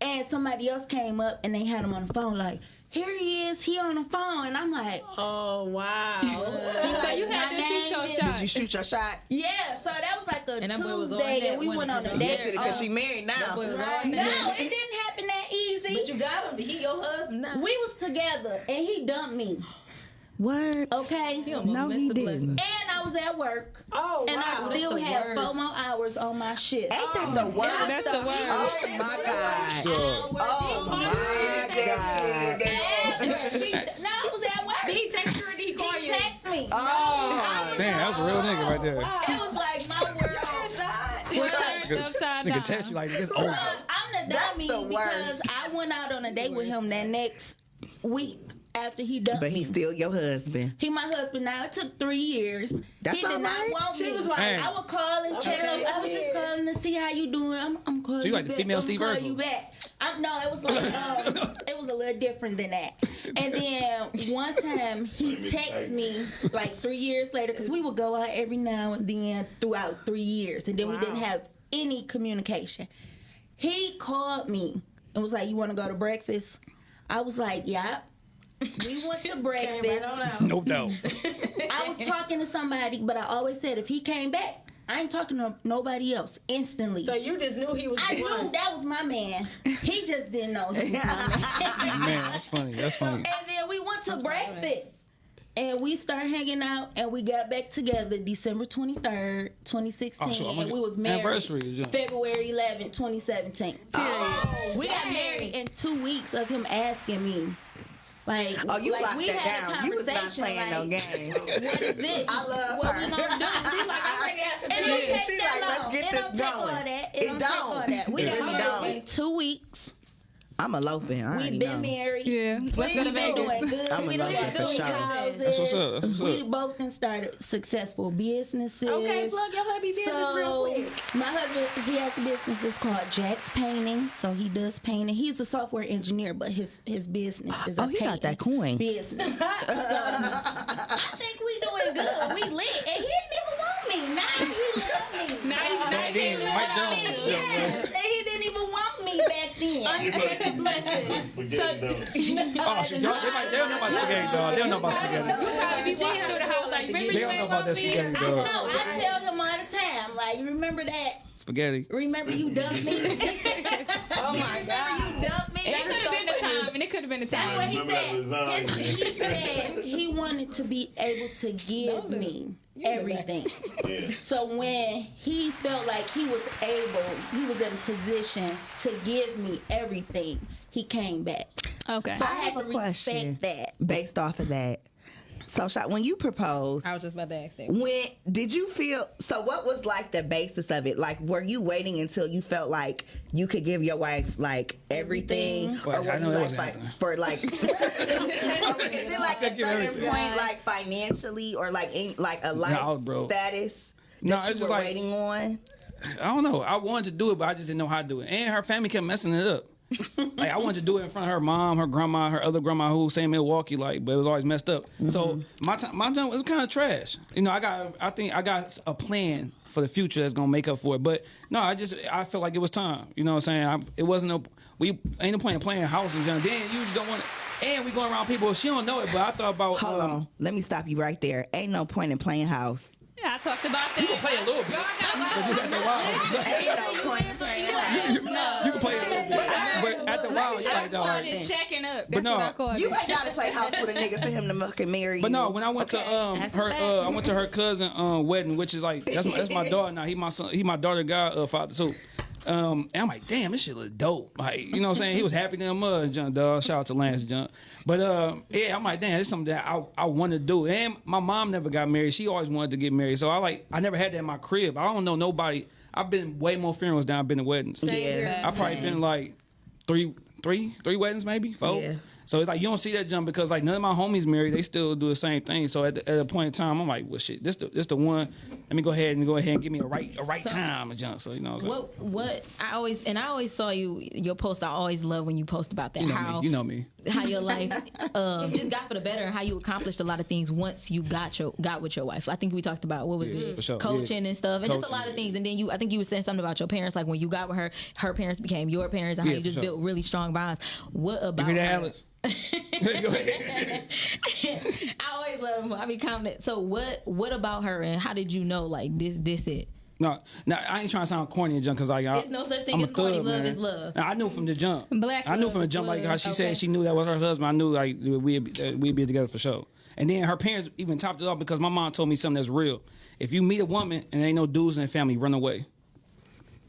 And somebody else came up and they had him on the phone, like. Here he is, he on the phone, and I'm like, Oh wow. So you My had to shoot your is- shot. Did you shoot your shot? Yeah, so that was like a And that was on Tuesday, that and we went on a date. on Because Uh, she married now. Boy Right. no, it didn't happen that easy. But you got him. He your husband now. we was together, and he dumped me. What? Okay, He No, he didn't. And I was at work, Oh and wow. I still the had four more hours on my shift. Ain't that oh, the worst? That's the word. Oh my God. Oh my God. No, I was at work. Did he text you or did he call He you? text me. Oh. Damn, that was a real nigga right there. It was like my world. Turned upside Nigga down. text you like it's So, over. I'm the dummy the because I went out on a date with him that next week after he dumped But me. he's still your husband. He my husband now. It took three years. That's he did all not want She me. was like, Hey. I would call and check. Okay. I was just calling to see how you doing. I'm, I'm calling. So you like the back. female I'm Steve call Urkel? you back. I, no, it was like um, it was a little different than that. And then one time he texted me like three years later because we would go out every now and then throughout three years, and then we didn't have any communication. He called me and was like, "You want to go to breakfast?" I was like, "Yeah." We went to breakfast. No doubt. I was talking to somebody, but I always said if he came back, I ain't talking to nobody else instantly. So you just knew he was I the knew one. that was my man. He just didn't know he was my man. Man, that's funny. That's funny. and then we went to breakfast. And we started hanging out, and we got back together December 23rd, 2016. Oh, so and we was married anniversary is young. February 11th, 2017. we got married in two weeks of him asking me, like, Oh, you like locked we that had a down. You was not playing no like, game. What is this? I love what her. we gonna do? I'm ready to It don't take that long. get It don't take all that. It, It don't, take don't. all that. We got really don't. two weeks. I'm eloping. I We've been know. married. Yeah, let's go We to been Vegas. doing good. I'm we in done love for sure. houses. That's what's up. That's what's we up. both done started successful businesses. Okay, plug your hubby business real quick. My husband, he has a business. It's called Jack's Painting. So he does painting. He's a software engineer, but his his business is oh, a Oh, he got that coin. business. So I think we doing good. We lit, and he didn't even want me. Now he love me. Now you now Then you Mike Jones. Yes, and he didn't even want me back then. You put spaghetti down. Oh, shit. Y'all, they, might, they don't know about spaghetti, dog. They don't know about spaghetti. You probably be walking through the house like, remember They don't know about that me? spaghetti, I dog. know. I tell him all the time. Like, you remember that? Spaghetti. Remember you dumped me? Oh my God. remember you dumped me? That could have been a That's what time. he Remember that said. Uh, His, he said he wanted to be able to give me everything. Yeah. So when he felt like he was able, he was in a position to give me everything, he came back. Okay. So I, I had have to a question. respect that. Based off of that. So, Sha- when you proposed, I was just about to ask that. when did you feel? So, what was like the basis of it? Like, were you waiting until you felt like you could give your wife like everything, Everything. or Well, I were know you that like fi- for like? is it like a certain point, like financially, or like in, like a life No, bro. status? No, that it's you just were like- waiting on. I don't know. I wanted to do it, but I just didn't know how to do it. And her family kept messing it up. like I wanted to do it in front of her mom, her grandma, her other grandma who was saying Milwaukee, like, but it was always messed up. So my time, my time was kind of trash. You know, I got, I think I got a plan for the future that's gonna make up for it. But no, I just, I felt like it was time. You know what I'm saying? I, it wasn't a, we ain't no point in playing house and junk. Then you just don't want it. And we going around people. She don't know it, but I thought about. Hold um, on, let me stop you right there. Ain't no point in playing house. Yeah, I talked about that. You can play a little bit, but just after a while, Ain't no point playing house. you can play a little bit. But while, you're like, That's all is checking up. That's But no, what I call You it. ain't gotta play house with a nigga for him to fucking marry you. But no, when I went Okay, to um that's her uh I went to her cousin um wedding, which is like that's my that's my daughter now. He my son he my daughter god uh, father too. Um and I'm like, damn, this shit look dope. Like, you know what I'm saying? He was happy than a mud, junk dog. Shout out to Lance Junk. But um yeah, I'm like, damn, this is something that I I want to do. And my mom never got married. She always wanted to get married. So I like I never had that in my crib. I don't know nobody. I've been way more funerals than I've been to weddings. yeah, I've probably been like three, three, three weddings, maybe four. Yeah. So it's like you don't see that jump because like none of my homies married, they still do the same thing. So at, the, at a point in time, I'm like, well, shit, this the this the one. Let me go ahead and go ahead and give me a right a right So- time to jump. So you know, what I'm? What what I always and I always saw you your post. I always love when you post about that you know how me, you know me. how your life um, just got for the better and how you accomplished a lot of things once you got your got with your wife. I think we talked about what was Yeah, it for sure. coaching Yeah. and stuff and just a lot of things. And then you I think you were saying something about your parents like when you got with her, her parents became your parents and how Yeah, you just sure. built really strong bonds. What about hear that, her? Alex? I always love him. I be commenting. So what what about her and how did you know like this this it? No, no, I ain't trying to sound corny and junk because like I, There's no such thing I'm a as corny. thug, Love man. is love. Now, I knew from the jump. Black I knew from the is jump like how she Okay. said she knew that was her husband. I knew like we'd be, uh, we'd be together for sure. And then her parents even topped it off because my mom told me something that's real. If you meet a woman and ain't no dudes in the family, run away.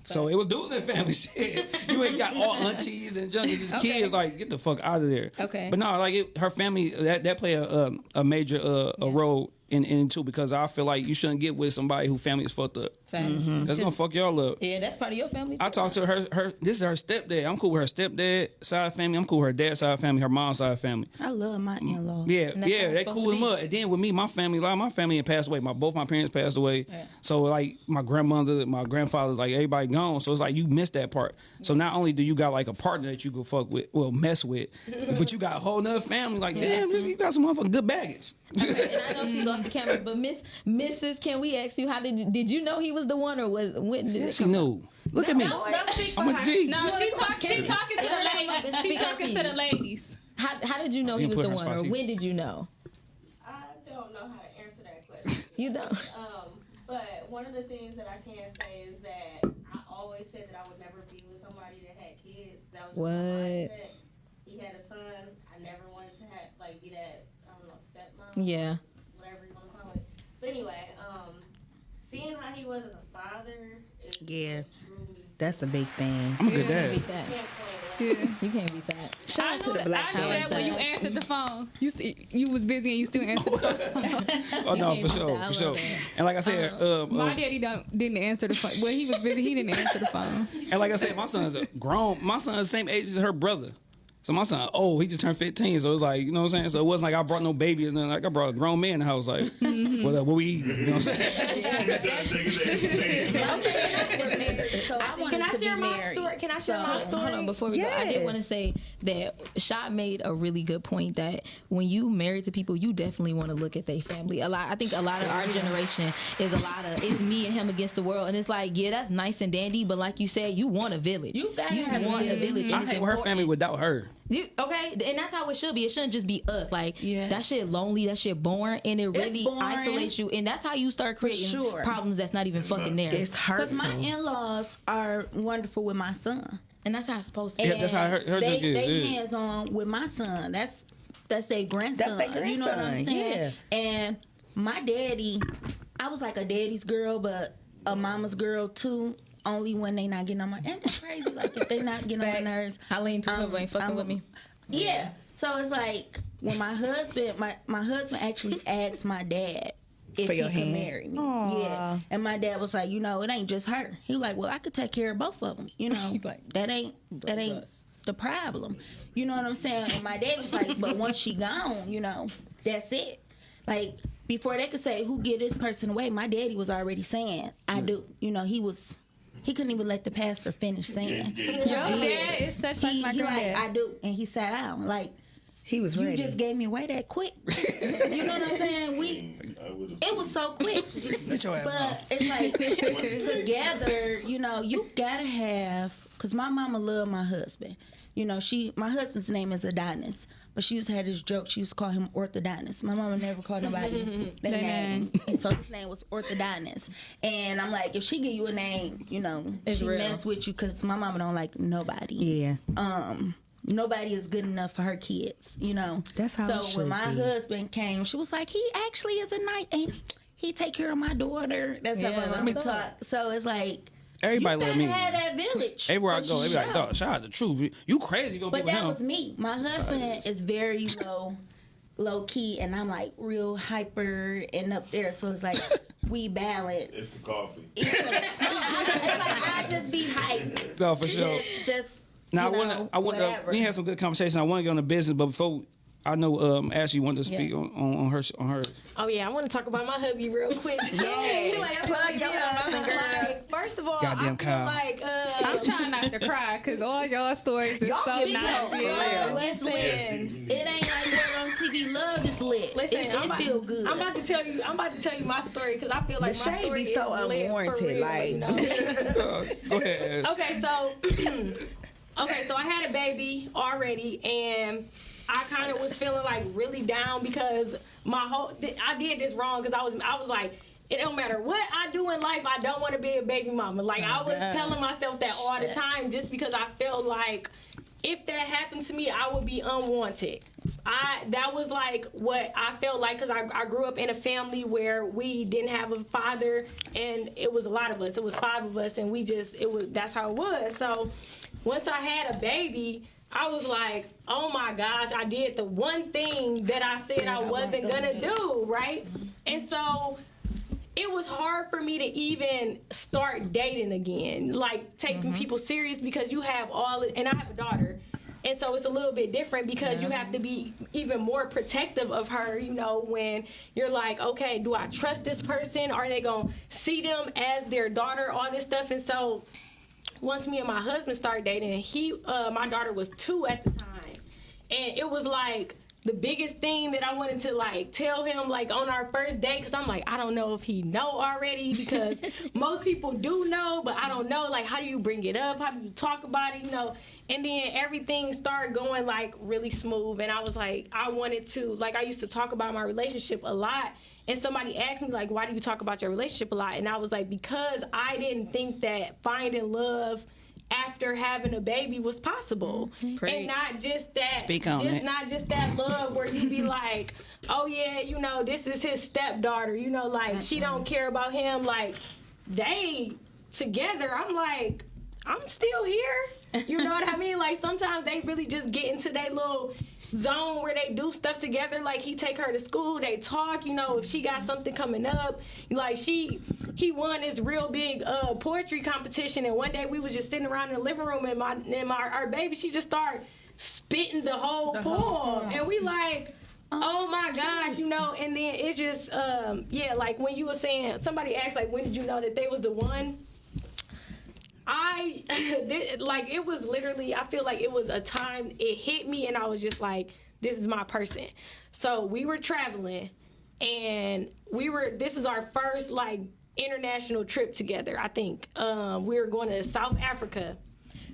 So it was dudes in the family. Shit, you ain't got all aunties and junk, and just Okay. kids. Like get the fuck out of there. Okay. But no, like it, her family that that play a a, a major uh, a role in in it because I feel like you shouldn't get with somebody who family is fucked up. Facts. Mm-hmm. That's gonna fuck y'all up. Yeah, that's part of your family. I talked to her. Her this is her stepdad. I'm cool with her stepdad side family. I'm cool with her dad side family. Her mom side family. I love my mm, in-laws. Yeah, And that's how yeah, they cool them up. And then with me, my family, a lot of my family had passed away. My both my parents passed away. So like my grandmother, my grandfather's like everybody gone. So it's like you missed that part. So not only do you got like a partner that you can fuck with, well mess with, but you got a whole nother family. Like damn, you got some motherfucking good baggage. Okay, and I know she's off the camera, but Miss Mrs. Can we ask you how did you, did you know he was the one or was when did Yeah, it she come knew. Look at me. No, Don't speak I'm a G. No, she talk, she talking to the ladies. up, She speak up, talking to the ladies. How, how did you know he was the one, or when did you know? I don't know how to answer that question. You don't. Um, but one of the things that I can say is that I always said that I would never be with somebody that had kids. That was just What? my mindset. He had a son. I never wanted to have like be that I don't know stepmom. Yeah. Whatever you want to call it. But anyway, um, seeing how he was as a father is Yeah. drew That's a big thing. I'm a You good can't dad. beat that. Can't Yeah. You can't beat that. Shout I out to knew the that, black I knew that when you answered the phone. You s- you was busy and you still answered the phone. Oh no, for sure, that. For sure. that. And like I said, um, My um, daddy don't didn't answer the phone. Well, he was busy. He didn't answer the phone. And like I said, my son's a grown. My son's the same age as her brother. So my son, oh, he just turned 15. So it was like, you know what I'm saying? So it wasn't like I brought no baby and then like I brought a grown man in the house. Like, Mm-hmm. what, up, what we eating? You know what I'm saying? So I wanted Can I to be share my married. story? Can I share So- my story? hold on, before we go, I did want to say that Shot made a really good point that when you married to people, you definitely want to look at their family. A lot, I think, a lot of our generation is a lot of it's me and him against the world, and it's like, yeah, that's nice and dandy, but like you said, you want a village. You gotta have want a village. village. I it's hate her family without her. You, okay, and that's how it should be. It shouldn't just be us. Like Yes. that shit lonely, that shit boring, and it really isolates you. And that's how you start creating sure. problems that's not even fucking there. It's Because my in-laws are wonderful with my son. and that's how it's supposed to. Yeah, be. that's how I heard- heard they, that they yeah. hands on with my son. That's that's their grandson. That's their grandson. You know what I'm grandson, saying? And my daddy, I was like a daddy's girl, but a mama's girl too. Only when they not getting on my. And it's crazy. Like if they not getting on my nerves. I lean too, Um, but ain't fucking I'm- with me. Yeah. So it's like when my husband, my my husband actually asked my dad if For he your could hand? marry me. Aw. Yeah. And my dad was like, you know, it ain't just her. He like, well, I could take care of both of them. You know, He's like, that ain't that ain't the problem. You know what I'm saying? And my dad was like, but once she gone, you know, that's it. Like before they could say who give this person away, my daddy was already saying, I do. You know, he was. He couldn't even let the pastor finish saying. Your dad is such like He, my he like. I do, and he sat down. Like He was you just gave me away that quick. you know what I'm saying? We it was so quick. Get your ass But off. it's like together, you know, you gotta have because my mama loved my husband. You know, she my husband's name is Adonis. But she used to have this joke. She used to call him Orthodontist. My mama never called nobody that Their name. And so his name was Orthodontist. And I'm like, if she give you a name, you know, It's she real. mess with you because my mama don't like nobody yeah. um nobody is good enough for her kids, you know. That's how So it when my be. husband came, she was like, he actually is a night and he take care of my daughter. That's Yeah, how my that's mama up. talk. So it's like Everybody you love me. have that village. Everywhere I go, they be like, dog, shout out the truth. You crazy gonna But be with that him. was me. My husband is. is very low, low key, and I'm like real hyper and up there. So it's like we balance. It's the coffee. It's like, no, I, it's like I just be hype. No, for sure. Just, just Now you I want to. I want to. We had some good conversation. I want to get on the business, but before I know, um, Ashley wanted to speak Yeah. on, on on her on hers. Oh yeah, I want to talk about my hubby real quick. too. Yeah. She like, Plug your husband, girl. Like, first of all, Goddamn I feel Kyle. like uh, I'm trying not to cry because all y'all stories is Y'all so give me nice. hope. Yeah. Love is lit. It ain't like we're on TV. Love is lit. Listen, it, I'm it about, feel good. I'm about to tell you. I'm about to tell you my story because I feel like The my shade story be so is lit for unwarranted, real, like- you know? Uh, go ahead. Ash. okay, so okay, so I had a baby already, and I kind of was feeling like really down because my whole I did this wrong because I was I was like. It don't matter what I do in life, I don't want to be a baby mama. Like I was God. telling myself that all the time, just because I felt like if that happened to me, I would be unwanted. I that was like what I felt like because I, I grew up in a family where we didn't have a father, and it was a lot of us. It was five of us, and we just it was that's how it was. So once I had a baby. I was like, oh my gosh, I did the one thing that I said I wasn't gonna do, right? And so it was hard for me to even start dating again, like taking people serious because you have all, and I have a daughter. And so it's a little bit different because you have to be even more protective of her, you know, when you're like, okay, do I trust this person? Are they going to see them as their daughter? All this stuff. And so once me and my husband started dating, he, uh, my daughter was two at the time. And it was like, the biggest thing that I wanted to like tell him like on our first date because I'm like I don't know if he know already because most people do know but I don't know like how do you bring it up how do you talk about it you know and then everything started going like really smooth and I was like I wanted to like I used to talk about my relationship a lot and somebody asked me like why do you talk about your relationship a lot? And I was like because I didn't think that finding love after having a baby was possible. Mm-hmm. And not just that Speak on just it. not just that love where you be like, oh yeah, you know, this is his stepdaughter, you know, like she don't care about him. Like they together, I'm like, I'm still here. You know what I mean? Like sometimes they really just get into that little zone where they do stuff together. Like he take her to school, they talk. You know, if she got something coming up, like she, he won this real big uh, poetry competition, and one day we was just sitting around in the living room, and my and my our baby, she just started spitting the whole poem, and we like. Oh my gosh, you know, and then it just, um, yeah, like when you were saying, somebody asked, like, when did you know that they was the one? I did- like it was literally I feel like it was a time it hit me and I was just like this is my person. So we were traveling and we were this is our first like international trip together, I think. Um we were going to South Africa.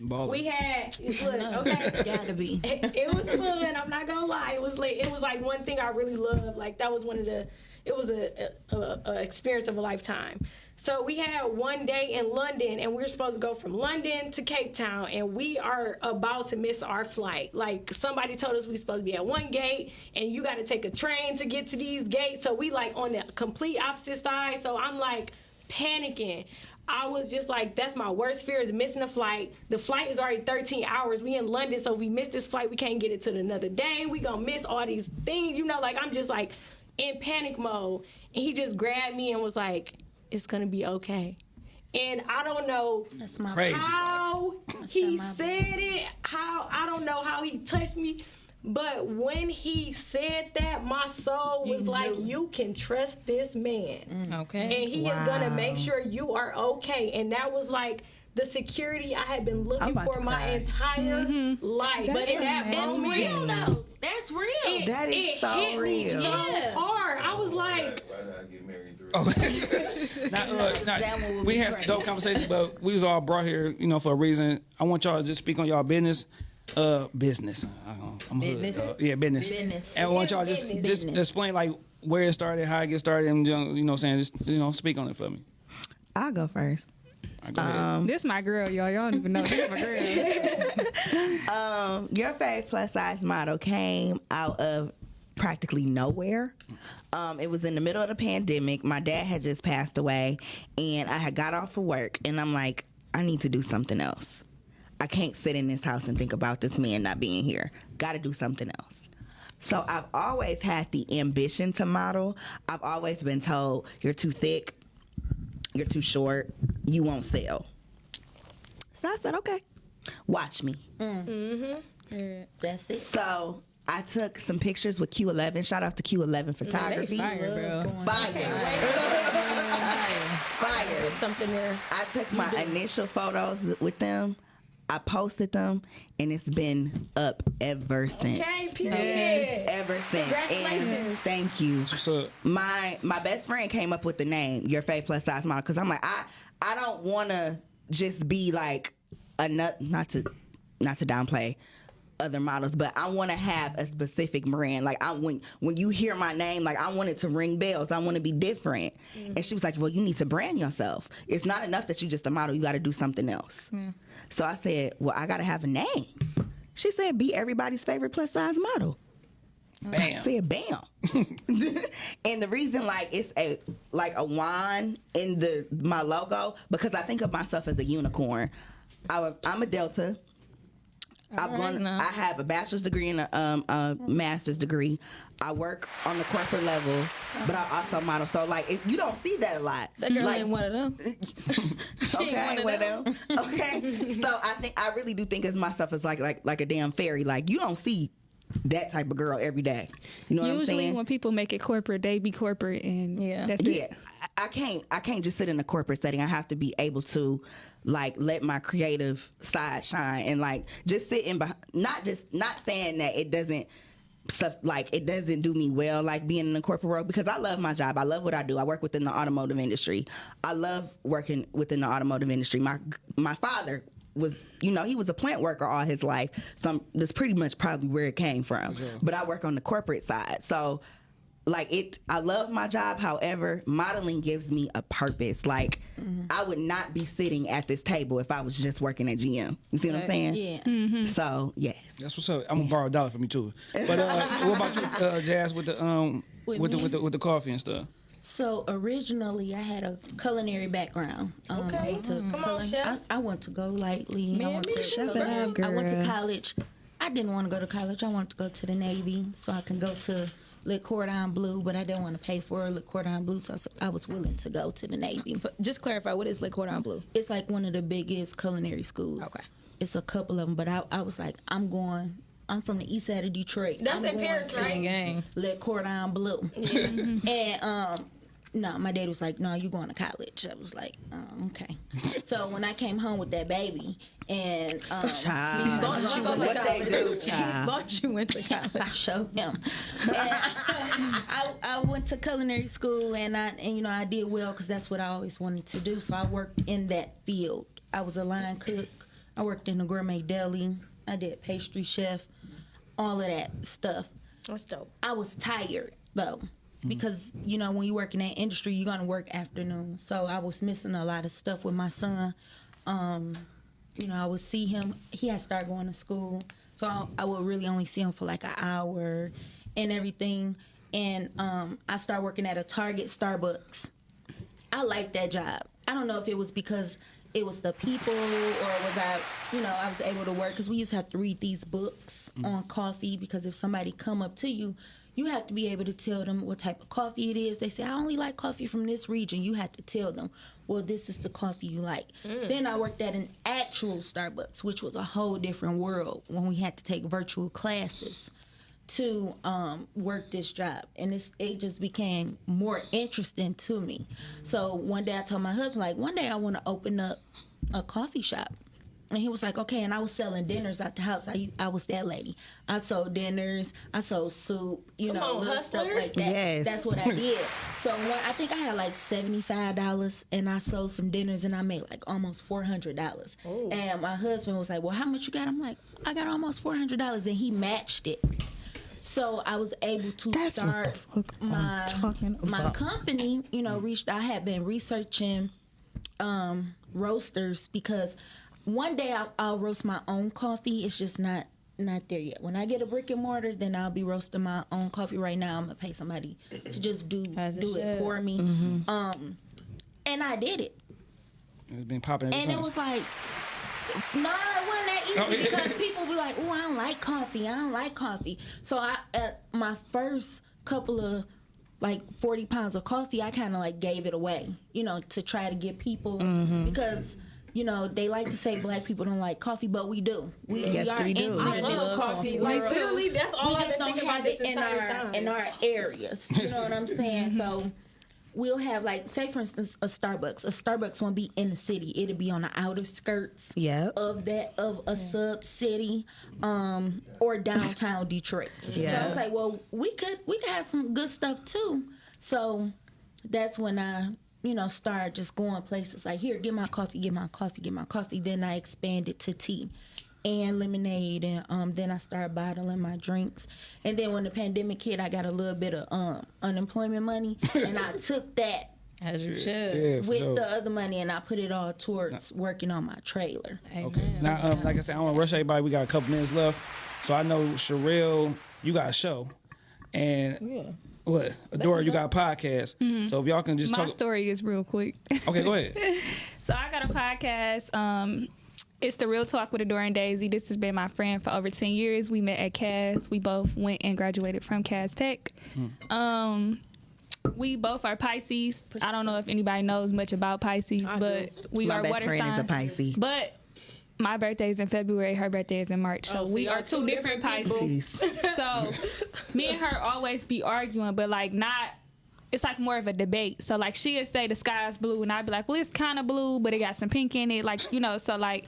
Baller. We had look, okay. Gotta be. it, it was fun. I'm not gonna lie. It was like it was like one thing I really loved. Like that was one of the. It was a, a, a, experience of a lifetime. So we had one day in London, and we were supposed to go from London to Cape Town, and we are about to miss our flight. Like somebody told us we supposed to be at one gate, and you got to take a train to get to these gates. So we like on the complete opposite side. So I'm like panicking. I was just like, that's my worst fear is missing a flight. The flight is already 13 hours. We in London, so if we miss this flight, we can't get it to another day. We gonna miss all these things, you know. Like I'm just like in panic mode, and he just grabbed me and was like, "It's gonna be okay." And I don't know That's my Crazy. how he my said it, how I don't know how he touched me, but when he said that, my soul was like, "You can trust this man." Mm. Okay. and he is gonna make sure you are okay. And that was like the security I had been looking for my cry. entire life. but in that It's moment, real though. That's real. it, That is it so hit me real. so Yeah. hard. I was like, Why did I get married through? Oh. Now, uh, now, that one would we had some great. dope conversations, but we was all brought here, you know, for a reason. I want y'all to just speak on y'all business. Uh, business. I don't, I'm hood, Business? dog. yeah, business. Business. And I want y'all just Business. just Business. explain like where it started, how it get started, and you know, you know, what I'm saying, just you know, speak on it for me. I'll go first. All right, go. This my girl, y'all. Y'all don't even know this my girl. Um, your fave plus size model came out of practically nowhere. Um, it was in the middle of the pandemic. My dad had just passed away, and I had got off of work, and I'm like, I need to do something else. I can't sit in this house and think about this man not being here. Got to do something else. So I've always had the ambition to model. I've always been told, you're too thick, you're too short, you won't sell. So I said, okay, watch me. Mm-hmm. That's it. So I took some pictures with Q11. Shout out to Q11 Photography. fire, bro. Fire. Fire. something there. I took my initial photos with them. I posted them, and it's been up ever since. Okay, period. Ever since. And Congratulations. thank you. What's up? My my best friend came up with the name Your Fave Plus Size Model because I'm like I I don't want to just be like a nut not to not to downplay other models, but I want to have a specific brand. Like I when when you hear my name, like I want it to ring bells. I want to be different. Mm. And she was like, "Well, you need to brand yourself. It's not enough that you're just a model. You got to do something else." Mm. So I said, "Well, I got to have a name." She said, "Be everybody's favorite plus size model." I Bam. said bam. and the reason like it's a like a wand in the my logo because I think of myself as a unicorn. I, am a Delta. I've right gone. now. I have a bachelor's degree and a, um, a master's degree. I work on the corporate level, but I also model. So like, it, you don't see that a lot. That girl like, ain't one of them. She okay, ain't one one of them. okay, so I think I really do think of myself as like like like a damn fairy. Like you don't see that type of girl every day. You know what I'm saying? Usually, saying? when people make it corporate, they be corporate, and Yeah. that's yeah, it. I- I can't. I can't just sit in a corporate setting. I have to be able to, like, let my creative side shine and like just sitting in. Behind, not just not saying that it doesn't. Stuff like it doesn't do me well, like being in the corporate world, because I love my job. I love what I do. I work within the automotive industry. I love working within the automotive industry. My my father was, you know, he was a plant worker all his life. So I'm, that's pretty much probably where it came from. But I work on the corporate side, so like it i love my job however modeling gives me a purpose like i would not be sitting at this table if i was just working at gm you see what i'm saying Yeah. so yes That's what's up. I'm gonna borrow a dollar from you too. But uh, what about you, uh, Jazz, with the um With with the with the with the coffee and stuff? So originally, I had a culinary background. Um, Okay. I went to Come on, chef. I, I went to go lightly. I went to Chef it up, I went to college. I didn't want to go to college. I wanted to go to the Navy so I can go to Le Cordon Bleu, but I didn't want to pay for Le Cordon Bleu, so I was willing to go to the Navy. Just clarify what is Le Cordon Bleu? It's like one of the biggest culinary schools. Okay. It's a couple of them, but I, I was like, I'm going. I'm from the east side of Detroit. That's I'm in going Paris, to right? Gang. Le Cordon Bleu. and um, no, my dad was like, "No, you going to college?" I was like, um, "Okay." so when I came home with that baby, and um, child Thought you went to what they college. do child Thought you went to college. I showed him. And I, I went to culinary school, and I and you know I did well because that's what I always wanted to do. So I worked in that field. I was a line cook. I worked in a gourmet deli. I did pastry chef, all of that stuff. That's dope. I was tired though. Because you know when you work in that industry, you're gonna work afternoon. So I was missing a lot of stuff with my son. Um, you know, I would see him. He had started going to school, so I, I would really only see him for like an hour and everything. And um, I started working at a Target Starbucks. I liked that job. I don't know if it was because it was the people or was I, you know, I was able to work because we used to have to read these books on coffee because if somebody come up to you, you have to be able to tell them what type of coffee it is. They say, I only like coffee from this region. You have to tell them, well, this is the coffee you like. Then I worked at an actual Starbucks, which was a whole different world when we had to take virtual classes to um, work this job, and it just became more interesting to me. So one day I told my husband, like, one day I want to open up a coffee shop. And he was like, okay. And I was selling dinners at the house. I, I was that lady. I sold dinners. I sold soup. You Come know, on, little stuff like that. Yes. That's what I did. so one, I think I had like seventy five dollars, and I sold some dinners, and I made like almost four hundred dollars. And my husband was like, well, how much you got? I'm like, I got almost four hundred dollars, and he matched it. So I was able to That's start my my company. You know, reached. I had been researching um, roasters because one day I'll, I'll roast my own coffee. It's just not not there yet. When I get a brick and mortar, then I'll be roasting my own coffee. Right now, I'm gonna pay somebody to just do As it do it should. for me. Mm-hmm. Um, and I did it. It's been popping ever And it was like, no, it wasn't that easy Oh, yeah. because people be like, "Oh, I don't like coffee. I don't like coffee." So I, at my first couple of like forty pounds of coffee, I kind of like gave it away, you know, to try to get people Mm-hmm. because. You know, they like to say black people don't like coffee, but we do. We, Yes, we are we do. into I love coffee. world. Like literally, that's all we I've just been don't have it in our time. in our areas. You know what I'm saying? So we'll have like say for instance a Starbucks. A Starbucks won't be in the city. It'll be on the outer skirts Yep. of that of a sub city um or downtown Detroit. So I was like, well, we could we could have some good stuff too. So that's when I you know start just going places like here, get my coffee, get my coffee, get my coffee. Then I expanded to tea and lemonade and um then I started bottling my drinks. And then when the pandemic hit, I got a little bit of um unemployment money and I took that As you should. yeah, with sure. the other money and I put it all towards working on my trailer. Okay. Now, um, like I said, I don't want to rush everybody. We got a couple minutes left. So I know Sherelle, you got a show, and what? Adora, you got a podcast. So if y'all can just My talk. story is real quick. Okay, go ahead. So I got a podcast. Um, it's the Real Talk with Adora and Daisy. This has been my friend for over ten years. We met at Cass. We both went and graduated from Cass Tech. Um, we both are Pisces. I don't know if anybody knows much about Pisces, I but we My are best water friend is a. Pisces. But my birthday is in February. Her birthday is in March. So, Oh, so we are two two different, different Pisces. So me and her always be arguing, but like not. It's like more of a debate. So like she'd say the sky's blue, and I'd be like, well, it's kind of blue, but it got some pink in it. Like you know. So like,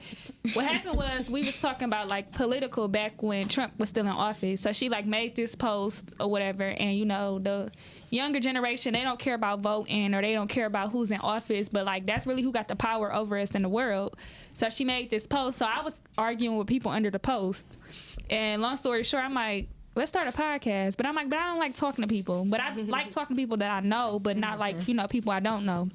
what happened was we was talking about like political back when Trump was still in office. So she like made this post or whatever, and you know the younger generation they don't care about voting or they don't care about who's in office, but like that's really who got the power over us in the world. So she made this post. So I was arguing with people under the post. And long story short, I'm like, let's start a podcast. But I'm like, but I don't like talking to people. But I like talking to people that I know, but not like, you know, people I don't know.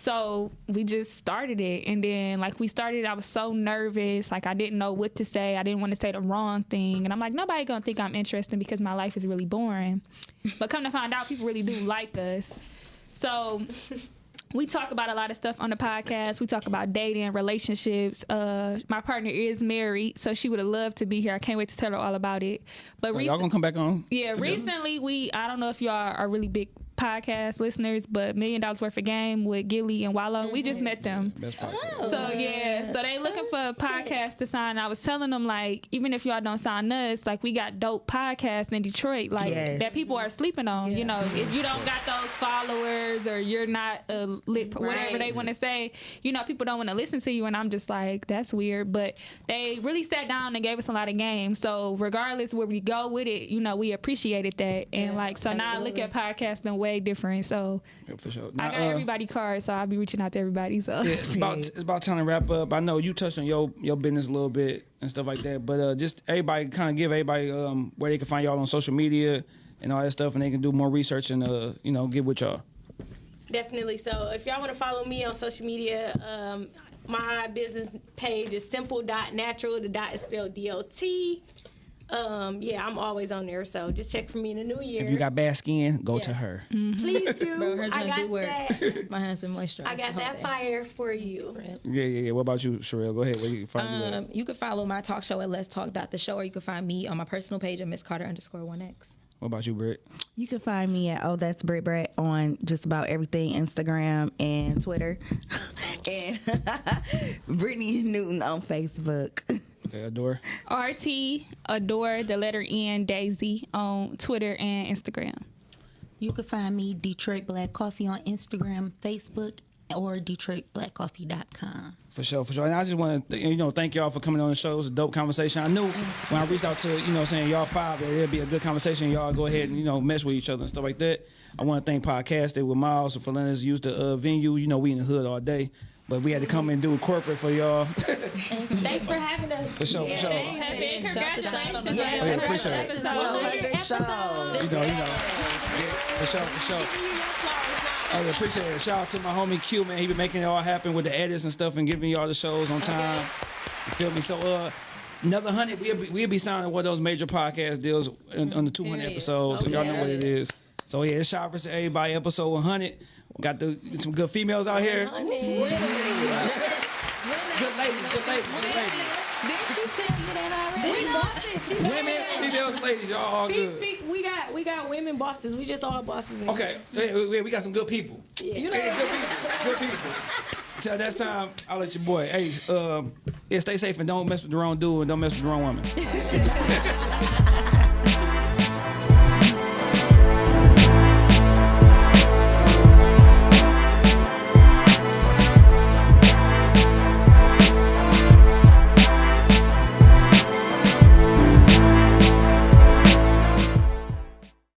So we just started it. And then, like, we started, I was so nervous. Like, I didn't know what to say. I didn't want to say the wrong thing. And I'm like, nobody gonna think I'm interesting because my life is really boring. But come to find out, people really do like us. So we talk about a lot of stuff on the podcast. We talk about dating, relationships. Uh, my partner is married, so she would have loved to be here. I can't wait to tell her all about it. But Y'all gonna come back on? yeah, together? recently we I don't know if y'all are really big podcast listeners, but Million Dollars Worth of Game with Gillie and Wallo, we just met them. Mm-hmm. Best podcast. Oh. So yeah, so they looking for a podcast to sign. I was telling them like, even if y'all don't sign us, like we got dope podcasts in Detroit, like Yes. that people are sleeping on. You know, if you don't got those followers or you're not a lit, whatever Right. they want to say, you know, people don't want to listen to you. And I'm just like, that's weird. But they really sat down and gave us a lot of games. So regardless where we go with it, you know, we appreciated that. And like, so now I look at podcasting way different. So Yeah, for sure. I Now, got uh, everybody cards, so I'll be reaching out to everybody. So. Yeah, it's about it's about time to wrap up. I know you touched on your your business a little bit and stuff like that, but uh, just everybody kind of give everybody um, where they can find y'all on social media and all that stuff, and they can do more research and uh, you know, get with y'all. Definitely. So if y'all want to follow me on social media, um, my business page is simple.natural. The dot is spelled D-O-T. Um, yeah, I'm always on there. So just check for me in the new year. If you got bad skin, go to Yeah. her. Please do. Bro, her I joint got do work. that. My hands been moisturized. I got that day. fire for you. Yeah, yeah, yeah. What about you, Sherelle? Go ahead. Where you can find Um, at? you can follow my talk show at Let's Talk the Show, or you can find me on my personal page at Miss Carter underscore one X. What about you, Britt? You can find me at Oh That's Brit Brat on just about everything Instagram and Twitter. and Brittany Newton on Facebook. Okay, Adore. RT Adore the letter N Daisy on Twitter and Instagram. You can find me Detroit Black Coffee on Instagram, Facebook, or DetroitBlackCoffee.com. For sure, for sure. And I just want to, you know, thank y'all for coming on the show. It was a dope conversation. I knew when I reached out to, you know, saying y'all five, that it'd be a good conversation. Y'all go ahead and, you know, mess with each other and stuff like that. I want to thank Podcasted with Miles and for letting us use the uh, venue. You know, we in the hood all day, but we had to come and do it corporate for y'all. Thanks for having us. For sure, for sure. Happy Shout the shout on the congratulations. Oh, yeah, appreciate it. Show. You know, you know. Yeah, for sure, for sure. Oh, yeah, appreciate it. Shout out to my homie Q, man. He been making it all happen with the edits and stuff and giving y'all the shows on time. You feel me? So, uh, another hundred, we'll be, we'll be signing one of those major podcast deals in, on the 200 Period. episodes. So, y'all know what it is. So, yeah, it's Shout versus Everybody, episode 100. Got the some good females out here. Good ladies, good ladies, good ladies. Women, females, ladies, y'all all good. We got we got women bosses. We just all bosses. Okay, yeah, we, we got some good people. You know, Hey, good people. Good people. Till next time, I'll let your boy. Hey, um, yeah, stay safe and don't mess with the wrong dude and don't mess with the wrong woman.